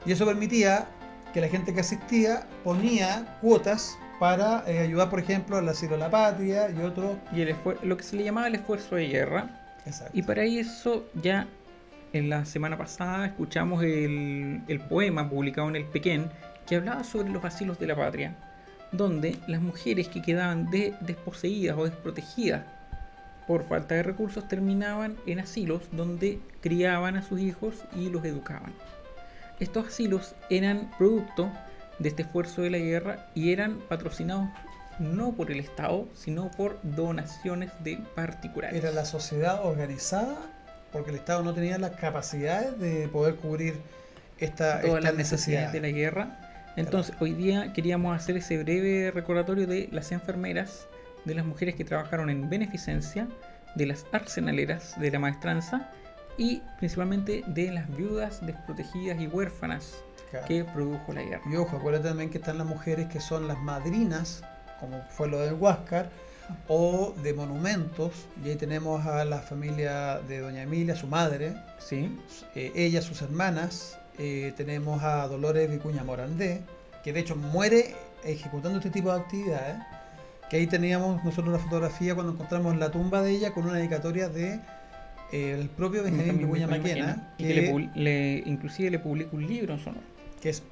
Y eso permitía que la gente que asistía ponía cuotas para eh, ayudar, por ejemplo, al asilo de la patria y otros. Y el lo que se le llamaba el esfuerzo de guerra. Exacto. Y para eso ya en la semana pasada escuchamos el, el poema publicado en el Pequén que hablaba sobre los asilos de la patria, donde las mujeres que quedaban de- desposeídas o desprotegidas por falta de recursos terminaban en asilos donde criaban a sus hijos y los educaban. Estos asilos eran producto de este esfuerzo de la guerra y eran patrocinados no por el Estado, sino por donaciones de particulares. Era la sociedad organizada porque el Estado no tenía las capacidades de poder cubrir esta, todas estas las necesidades necesidades. de la guerra. Entonces, hoy día queríamos hacer ese breve recordatorio de las enfermeras, de las mujeres que trabajaron en beneficencia, de las arsenaleras de la maestranza y principalmente de las viudas desprotegidas y huérfanas Claro. que produjo la guerra. Y ojo, acuérdate también que están las mujeres que son las madrinas, como fue lo del Huáscar, o de monumentos. Y ahí tenemos a la familia de Doña Emilia, su madre, Sí, eh, ella, sus hermanas. eh, tenemos a Dolores Vicuña Morandé, que de hecho muere ejecutando este tipo de actividades. Que ahí teníamos nosotros la fotografía cuando encontramos la tumba de ella con una dedicatoria de el propio Benjamín Vicuña Maquena, y que le, le- inclusive le publica un libro en su honor. que es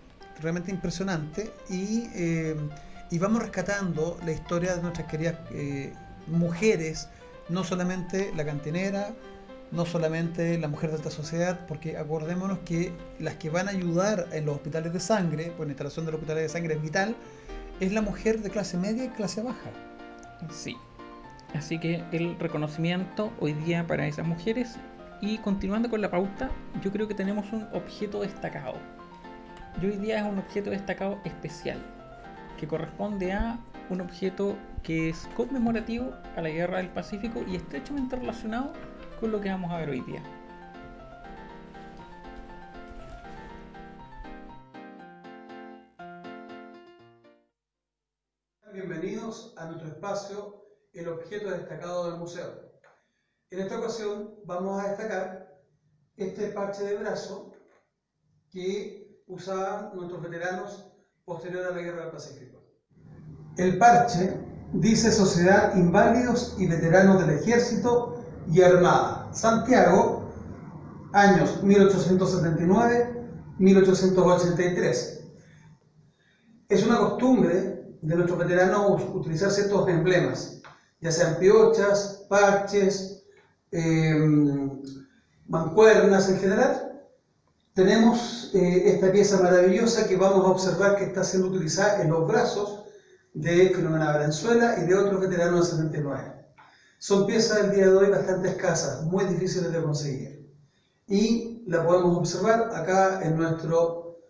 realmente impresionante y eh, y vamos rescatando la historia de nuestras queridas eh, mujeres, no solamente la cantinera, no solamente la mujer de alta sociedad, porque acordémonos que las que van a ayudar en los hospitales de sangre, pues la instalación de los hospitales de sangre es vital, es la mujer de clase media y clase baja. Sí. Así que el reconocimiento hoy día para esas mujeres y continuando con la pauta, yo creo que tenemos un objeto destacado. Y hoy día es un objeto destacado especial, que corresponde a un objeto que es conmemorativo a la Guerra del Pacífico y estrechamente relacionado con lo que vamos a ver hoy día. Bienvenidos a nuestro espacio, el objeto destacado del museo. En esta ocasión vamos a destacar este parche de brazo que usaban nuestros veteranos posterior a la Guerra del Pacífico. El parche dice Sociedad Inválidos y Veteranos del Ejército y Armada, Santiago, años 1879-1883. Es una costumbre de nuestros veteranos utilizar ciertos emblemas, ya sean piochas, parches, eh, mancuernas en general. Tenemos eh, esta pieza maravillosa que vamos a observar que está siendo utilizada en los brazos de Filomena Valenzuela y de otros veteranos del 79. Son piezas del día de hoy bastante escasas, muy difíciles de conseguir. Y la podemos observar acá en nuestro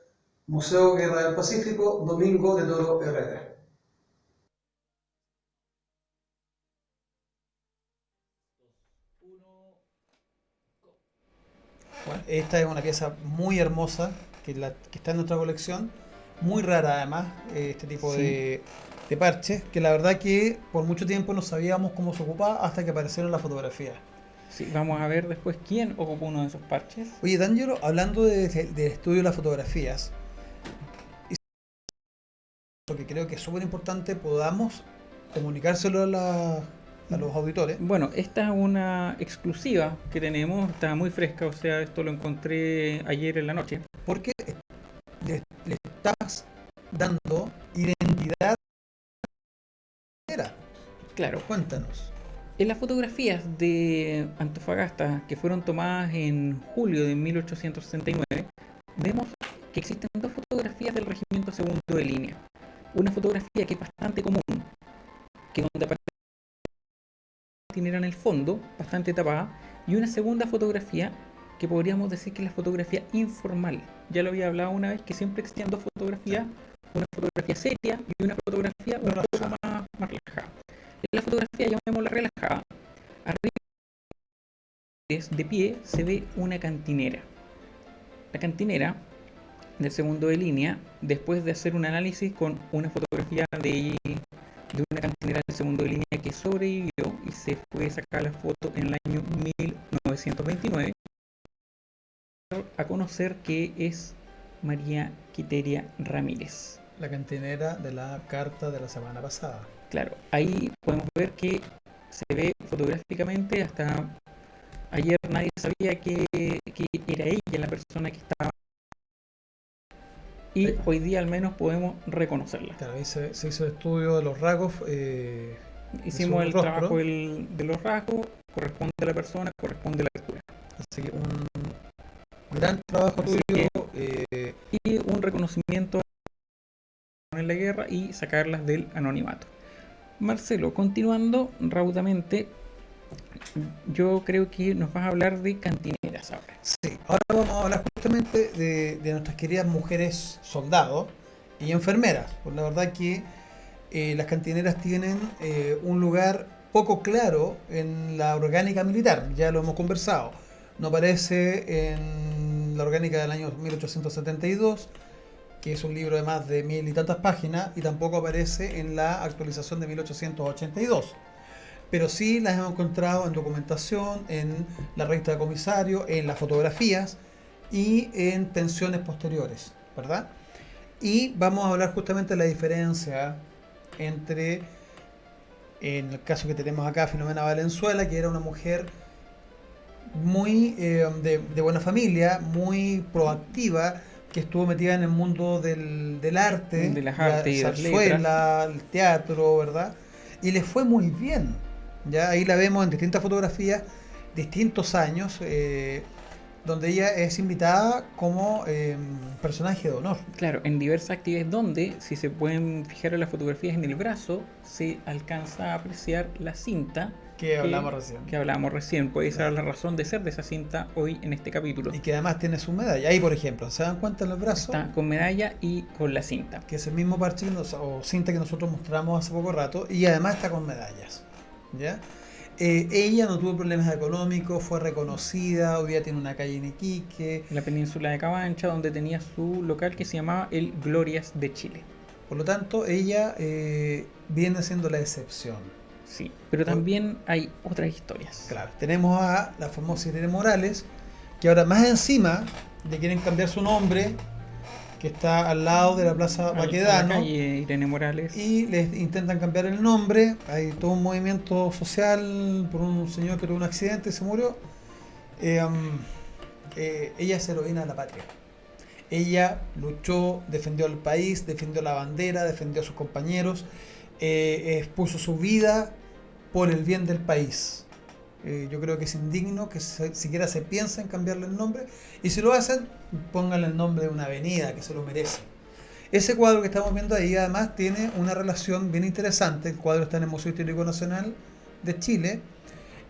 Museo Guerra del Pacífico, Domingo de Toro Herrera. Bueno, esta es una pieza muy hermosa que, la, que está en nuestra colección, muy rara además, eh, este tipo Sí. de, de parches, que la verdad que por mucho tiempo no sabíamos cómo se ocupaba hasta que aparecieron las fotografías. Sí, vamos a ver después quién ocupó uno de esos parches. Oye, D'Angelo, hablando de- de- del estudio de las fotografías, lo que creo que es súper importante, podamos comunicárselo a, la- a los auditores. Bueno, esta es una exclusiva que tenemos, está muy fresca, o sea, esto lo encontré ayer en la noche. Porque le, le estás dando identidad. Claro, Cuéntanos. En las fotografías de Antofagasta que fueron tomadas en julio de 1869, vemos que existen dos fotografías del regimiento segundo de línea. Una fotografía que es bastante común, que donde aparece la cantinera en el fondo, bastante tapada, y una segunda fotografía que podríamos decir que es la fotografía informal. Ya lo había hablado una vez que siempre existían dos fotografías, una fotografía seria y una fotografía un poco más, más relajada. En la fotografía llamémosla relajada, arriba de pie se ve una cantinera. La cantinera del segundo de línea, después de hacer un análisis con una fotografía de, de una cantinera del segundo de línea que sobrevivió y se fue sacar la foto en el año 1929, a conocer que es María Quiteria Ramírez. La cantinera de la carta de la semana pasada. Claro, ahí podemos ver que se ve fotográficamente hasta ayer nadie sabía que, que era ella la persona que estaba y Sí. hoy día al menos podemos reconocerla. Claro, ahí se, se hizo el estudio de los rasgos. eh, Hicimos el rostro. trabajo de los rasgos, corresponde a la persona, corresponde a la altura. así que un gran trabajo Así tuyo. eh, Y un reconocimiento en la guerra y sacarlas del anonimato. Marcelo, continuando raudamente, yo creo que nos vas a hablar de cantineras ahora. Sí, ahora vamos a hablar justamente de, nuestras queridas mujeres soldados y enfermeras. Pues la verdad que eh, las cantineras tienen eh, un lugar poco claro en la orgánica militar, ya lo hemos conversado. No aparece en la orgánica del año 1872, que es un libro de más de mil y tantas páginas, y tampoco aparece en la actualización de 1882 pero sí las hemos encontrado en documentación, en la revista de comisario, en las fotografías y en pensiones posteriores, ¿verdad? Y vamos a hablar justamente de la diferencia entre, en el caso que tenemos acá, Filomena Valenzuela, que era una mujer muy eh, de, de buena familia, muy proactiva, que estuvo metida en el mundo del, del arte, De las la artes y las zarzuela, el teatro, ¿verdad? Y le fue muy bien. Ya ahí la vemos en distintas fotografías, distintos años, eh, donde ella es invitada como eh, personaje de honor. Claro, en diversas actividades donde, si se pueden fijar en las fotografías en el brazo, se alcanza a apreciar la cinta Que hablamos recién. que hablábamos recién. Puede ser Claro. la razón de ser de esa cinta hoy en este capítulo. Y que además tiene su medalla. Ahí, por ejemplo, ¿se dan cuenta en los brazos? Está con medalla y con la cinta. que es el mismo parche que o cinta que nosotros mostramos hace poco rato y además está con medallas. ¿Ya? Eh, ella no tuvo problemas económicos, fue reconocida, hoy día tiene una calle en Iquique, En la península de Cabancha, donde tenía su local que se llamaba el Glorias de Chile. por lo tanto ella eh, viene siendo la excepción. Sí, pero también hay otras historias. Claro, tenemos a la famosa Irene Morales, que ahora más encima le quieren cambiar su nombre, que está al lado de la Plaza Baquedano. Irene Morales. y les intentan cambiar el nombre. Hay todo un movimiento social por un señor que tuvo un accidente y se murió. Eh, um, eh, ella es heroína de la patria. Ella luchó, defendió al país, defendió la bandera, defendió a sus compañeros, eh, expuso su vida por el bien del país. Eh, yo creo que es indigno que siquiera se piensa en cambiarle el nombre y si lo hacen, pónganle el nombre de una avenida que se lo merece. Ese cuadro que estamos viendo ahí además tiene una relación bien interesante. El cuadro está en el Museo Histórico Nacional de Chile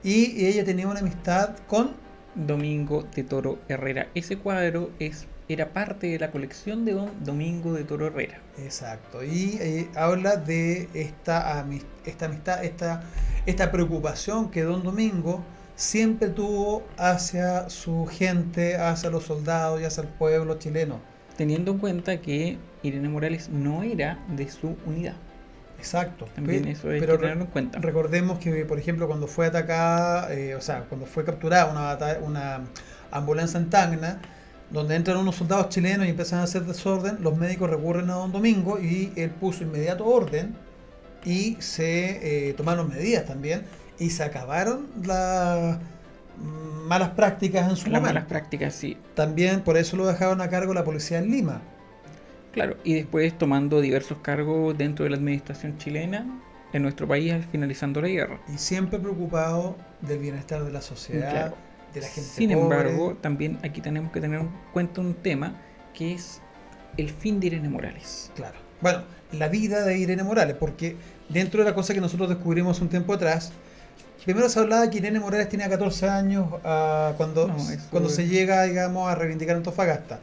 y ella tenía una amistad con Domingo de Toro Herrera. Ese cuadro es, era parte de la colección de don Domingo de Toro Herrera. Exacto, y eh, habla de esta, esta amistad, esta, esta preocupación que Don Domingo siempre tuvo hacia su gente, hacia los soldados y hacia el pueblo chileno. Teniendo en cuenta que Irene Morales no era de su unidad. Exacto. También eso hay pero que tenerlo en cuenta. Recordemos que, por ejemplo, cuando fue atacada, eh, o sea, cuando fue capturada una, una ambulancia en Tacna, donde entran unos soldados chilenos y empiezan a hacer desorden, los médicos recurren a Don Domingo y él puso inmediato orden y se eh, tomaron medidas también y se acabaron las malas prácticas en su Las momento. malas prácticas, sí. También por eso lo dejaron a cargo la policía en Lima. Claro, y después tomando diversos cargos dentro de la administración chilena en nuestro país al finalizando la guerra. Y siempre preocupado del bienestar de la sociedad, Claro. De la gente Sin pobre. embargo, también aquí tenemos que tener en cuenta un tema que es el fin de Irene Morales. Claro. Bueno, la vida de Irene Morales, porque dentro de la cosa que nosotros descubrimos un tiempo atrás, primero se hablaba que Irene Morales tenía 14 años ah, cuando, No, cuando es- se llega, digamos, a reivindicar Antofagasta.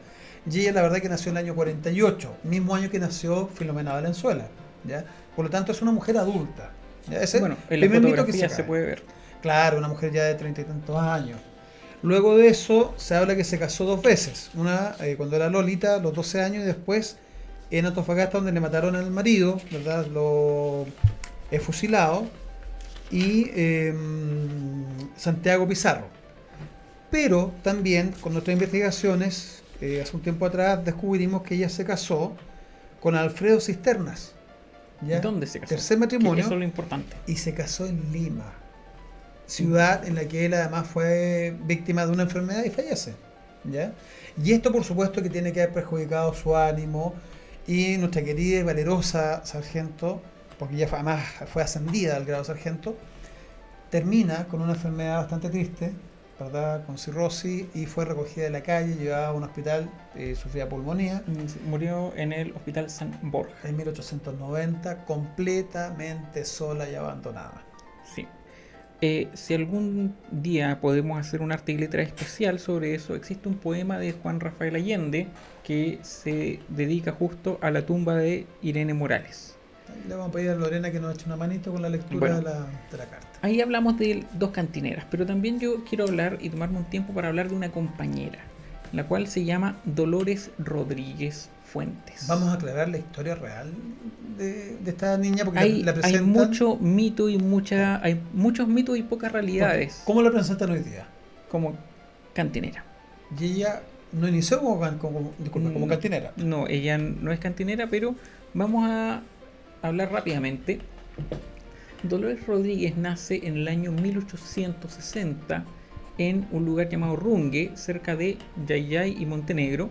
Y ella, la verdad, que nació en el año 48, mismo año que nació Filomena Valenzuela. ¿ya? Por lo tanto, es una mujer adulta. ¿ya? Ese bueno, en la que se se puede ver. Claro, una mujer ya de treinta y tantos años. Luego de eso, se habla que se casó dos veces. Una eh, cuando era Lolita, los 12 años, y después en Antofagasta, donde le mataron al marido, ¿verdad? Lo he fusilado. Y eh, Santiago Pizarro. Pero también, con nuestras investigaciones, eh, hace un tiempo atrás descubrimos que ella se casó con Alfredo Cisternas. ¿ya? ¿Dónde se casó? Tercer matrimonio Eso es lo importante. y se casó en Lima, ciudad en la que él además fue víctima de una enfermedad y fallece. ¿ya? Y esto por supuesto que tiene que haber perjudicado su ánimo y nuestra querida y valerosa sargento, porque ella fue- además fue ascendida al grado sargento, termina con una enfermedad bastante triste, ¿verdad? con cirrosis y fue recogida de la calle, llevada a un hospital, eh, sufría pulmonía. Murió en el Hospital San Borja. En 1890, completamente sola y abandonada. Sí. Eh, si algún día podemos hacer un arte y letra especial sobre eso, existe un poema de Juan Rafael Allende que se dedica justo a la tumba de Irene Morales. Le vamos a pedir a Lorena que nos eche una manito con la lectura Bueno. de, la, de la carta. Ahí hablamos de dos cantineras, pero también yo quiero hablar y tomarme un tiempo para hablar de una compañera, la cual se llama Dolores Rodríguez Fuentes. Vamos a aclarar la historia real de, de esta niña porque hay, la, la hay presentan. mucho mito y mucha, hay muchos mitos y pocas realidades ¿Cómo la presentan hoy día? como cantinera. Y ella no inició como, como, disculpe, como cantinera. No, ella no es cantinera, pero vamos a hablar rápidamente. Dolores Rodríguez nace en el año 1860 en un lugar llamado Rungue, cerca de Yayay y Montenegro.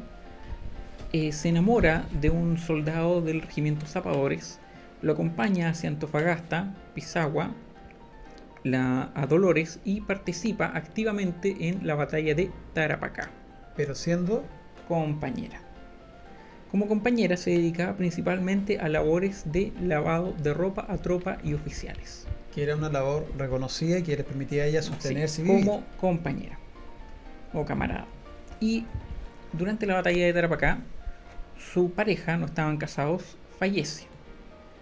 Eh, se enamora de un soldado del regimiento Zapadores, lo acompaña hacia Antofagasta, Pisagua, la, a Dolores y participa activamente en la batalla de Tarapacá. Pero siendo compañera. Como compañera se dedicaba principalmente a labores de lavado de ropa a tropa y oficiales. que era una labor reconocida y que les permitía a ella sostenerse Sí, como compañera o camarada. Y durante la batalla de Tarapacá, su pareja, no estaban casados, fallece.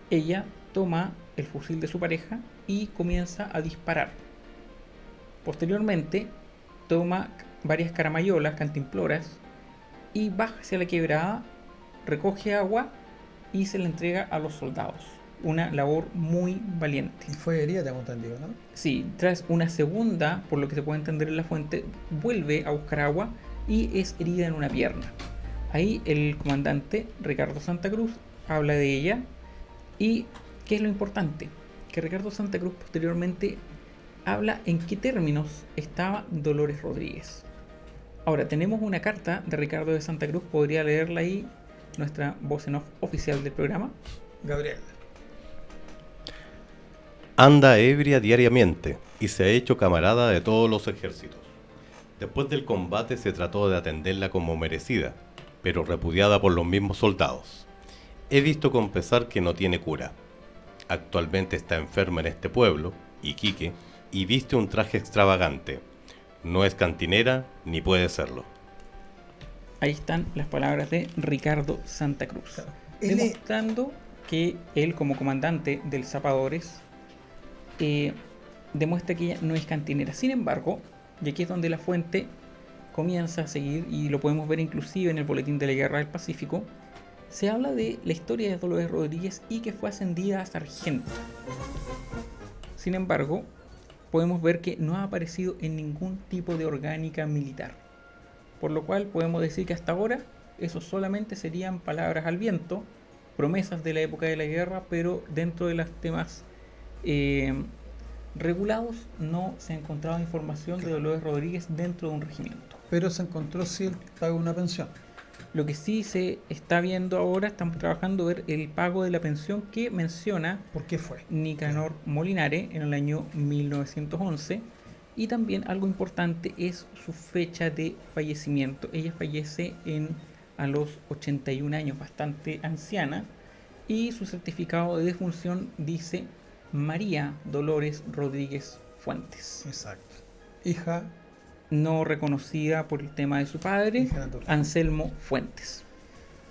Ella toma el fusil de su pareja y comienza a disparar. Posteriormente, toma varias caramayolas, cantimploras, y baja hacia la quebrada, recoge agua y se la entrega a los soldados. Una labor muy valiente. Y fue herida, tengo entendido, ¿no? Sí, tras una segunda, por lo que se puede entender en la fuente, vuelve a buscar agua y es herida en una pierna. Ahí el comandante Ricardo Santa Cruz habla de ella y ¿qué es lo importante? Que Ricardo Santa Cruz posteriormente habla en qué términos estaba Dolores Rodríguez. Ahora, tenemos una carta de Ricardo de Santa Cruz, podría leerla ahí nuestra voz en off oficial del programa. Gabriel. Anda ebria diariamente y se ha hecho camarada de todos los ejércitos. Después del combate se trató de atenderla como merecida, pero repudiada por los mismos soldados. He visto con pesar que no tiene cura. Actualmente está enferma en este pueblo, Iquique, y viste un traje extravagante. No es cantinera ni puede serlo. Ahí están las palabras de Ricardo Santa Cruz. Demostrando que él como comandante del Zapadores eh, demuestra que ella no es cantinera. Sin embargo, y aquí es donde la fuente comienza a seguir, y lo podemos ver inclusive en el Boletín de la Guerra del Pacífico, se habla de la historia de Dolores Rodríguez y que fue ascendida a sargento. Sin embargo, podemos ver que no ha aparecido en ningún tipo de orgánica militar. Por lo cual podemos decir que hasta ahora eso solamente serían palabras al viento, promesas de la época de la guerra, pero dentro de los temas eh, regulados no se ha encontrado información de Dolores Rodríguez dentro de un regimiento. Pero se encontró si él paga una pensión. Lo que sí se está viendo ahora, estamos trabajando ver el pago de la pensión que menciona ¿Por qué fue? Nicanor Molinare en el año 1911 y también algo importante es su fecha de fallecimiento. Ella fallece en a los 81 años, bastante anciana, y su certificado de defunción dice María Dolores Rodríguez Fuentes, Exacto. Hija, no reconocida por el tema de su padre. Anselmo Fuentes.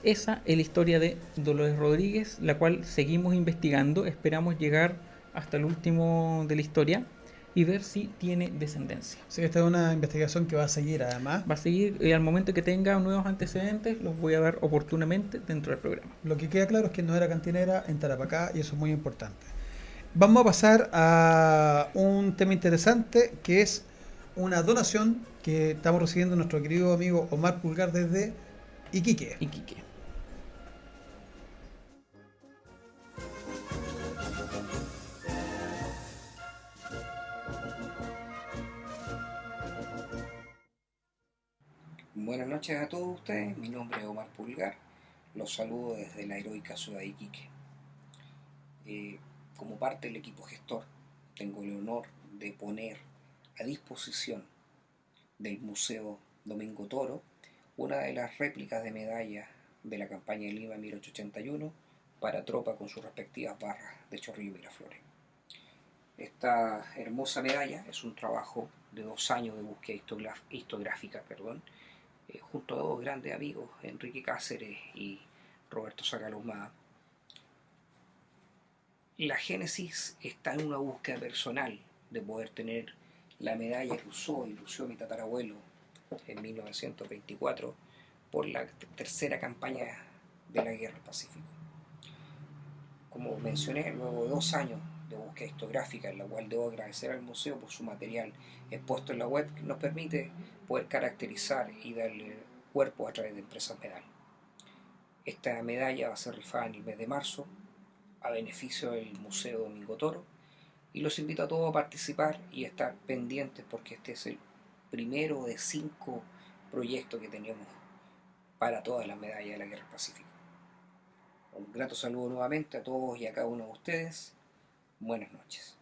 Esa es la historia de Dolores Rodríguez, la cual seguimos investigando. Esperamos llegar hasta el último de la historia y ver si tiene descendencia. Que esta es una investigación que va a seguir además. Va a seguir, y al momento que tenga nuevos antecedentes, los voy a dar oportunamente dentro del programa. Lo que queda claro es que no era cantinera en Tarapacá y eso es muy importante. Vamos a pasar a un tema interesante que es una donación que estamos recibiendo nuestro querido amigo Omar Pulgar desde Iquique. Iquique. Buenas noches a todos ustedes, mi nombre es Omar Pulgar, los saludo desde la heroica ciudad de Iquique. Eh, como parte del equipo gestor, tengo el honor de poner a disposición del Museo Domingo Toro una de las réplicas de medallas de la campaña de Lima 1881 para tropa con sus respectivas barras de Chorrillo y Miraflores. Esta hermosa medalla es un trabajo de dos años de búsqueda histográfica, perdón, eh, junto a dos grandes amigos, Enrique Cáceres y Roberto Sacalumada. La génesis está en una búsqueda personal de poder tener la medalla usó y lució mi tatarabuelo en 1924 por la tercera campaña de la Guerra del Pacífico. Como mencioné, luego de dos años de búsqueda histográfica, en la cual debo agradecer al museo por su material expuesto en la web, que nos permite poder caracterizar y darle cuerpo a través de empresas medal. Esta medalla va a ser rifada en el mes de marzo a beneficio del Museo Domingo Toro y los invito a todos a participar y a estar pendientes porque este es el primero de cinco proyectos que tenemos para todas las medallas de la Guerra del Pacífico. Un grato saludo nuevamente a todos y a cada uno de ustedes. Buenas noches.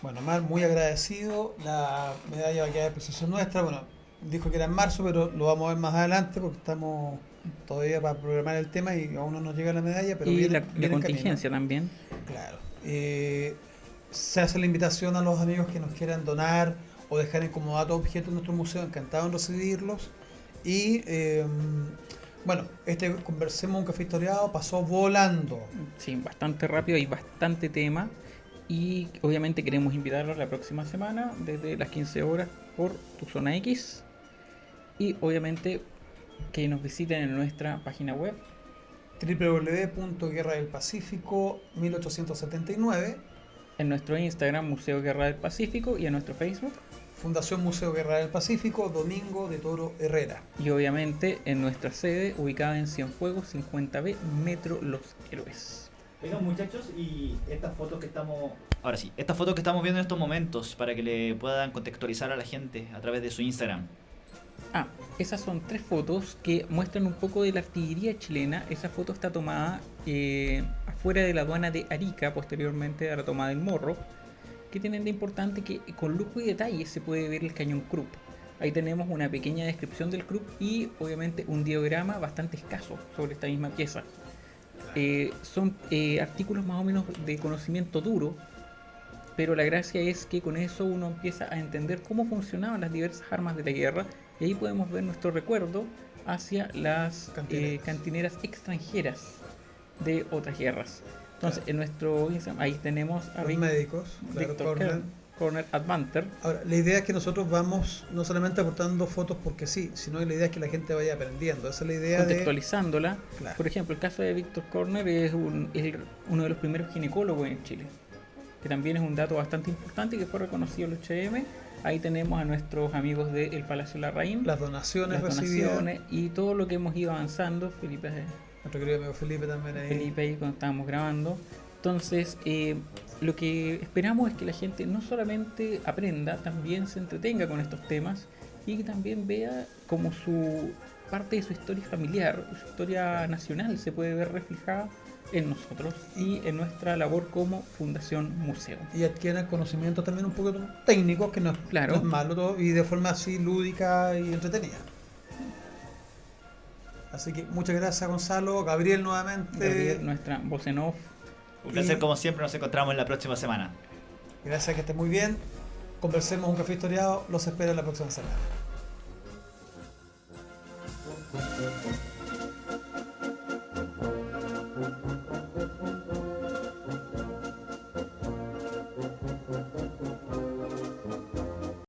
Bueno, Mar, muy agradecido. La medalla va a quedar de nuestra. Bueno, dijo que era en marzo, pero lo vamos a ver más adelante porque estamos todavía para programar el tema y aún no nos llega la medalla. Pero y viene- la, viene la en camino. contingencia también. Claro. Eh, se hace la invitación a los amigos que nos quieran donar o dejar en comodato objetos en nuestro museo. Encantado en recibirlos. Y eh, bueno, este Conversemos un café historiado pasó volando. Sí, bastante rápido, hay bastante tema. Y obviamente queremos invitarlos la próxima semana desde las 15 horas por tu zona X. Y obviamente que nos visiten en nuestra página web. www.guerra del Pacífico 1879 En nuestro Instagram, Museo Guerra del Pacífico, y en nuestro Facebook. Fundación Museo Guerra del Pacífico, Domingo de Toro Herrera. Y obviamente en nuestra sede, ubicada en Cienfuegos 50B, Metro Los Héroes. Vengan muchachos y estas fotos que estamos... Ahora sí, estas fotos que estamos viendo en estos momentos para que le puedan contextualizar a la gente a través de su Instagram. Ah, esas son tres fotos que muestran un poco de la artillería chilena. Esa foto está tomada eh, afuera de la aduana de Arica, posteriormente a la toma del Morro. Que tienen de importante que con lujo y detalle se puede ver el cañón Krupp. Ahí tenemos una pequeña descripción del Krupp y obviamente un diagrama bastante escaso sobre esta misma pieza. Eh, son eh, artículos más o menos de conocimiento duro, pero la gracia es que con eso uno empieza a entender cómo funcionaban las diversas armas de la guerra y ahí podemos ver nuestro recuerdo hacia las Cantineras. eh, cantineras extranjeras de otras guerras. Entonces, en nuestro Instagram, ahí tenemos a Los Vic- médicos, claro, Victor Corner. Kern, Corner Advanter. Ahora, la idea es que nosotros vamos no solamente aportando fotos porque sí, sino que la idea es que la gente vaya aprendiendo. Esa es la idea de... contextualizándola. Claro. Por ejemplo, el caso de Víctor Corner es, un- es uno de los primeros ginecólogos en Chile, que también es un dato bastante importante y que fue reconocido el HM. Ahí tenemos a nuestros amigos del Palacio Larraín, Las donaciones las recibidas. donaciones y todo lo que hemos ido avanzando. Felipe, Nuestro querido amigo Felipe también ahí. Felipe ahí cuando estábamos grabando. Entonces, eh, lo que esperamos es que la gente no solamente aprenda, también se entretenga con estos temas y que también vea como su parte de su historia familiar, su historia nacional se puede ver reflejada en nosotros y en nuestra labor como Fundación Museo. Y adquieran conocimientos también un poco técnicos, que no es, malo todo, y de forma así lúdica y entretenida. Así que muchas gracias Gonzalo, Gabriel nuevamente. Gabriel, nuestra voz en off. Un placer como siempre, nos encontramos en la próxima semana. Gracias, que esté muy bien. Conversemos un café historiado, los espero en la próxima semana.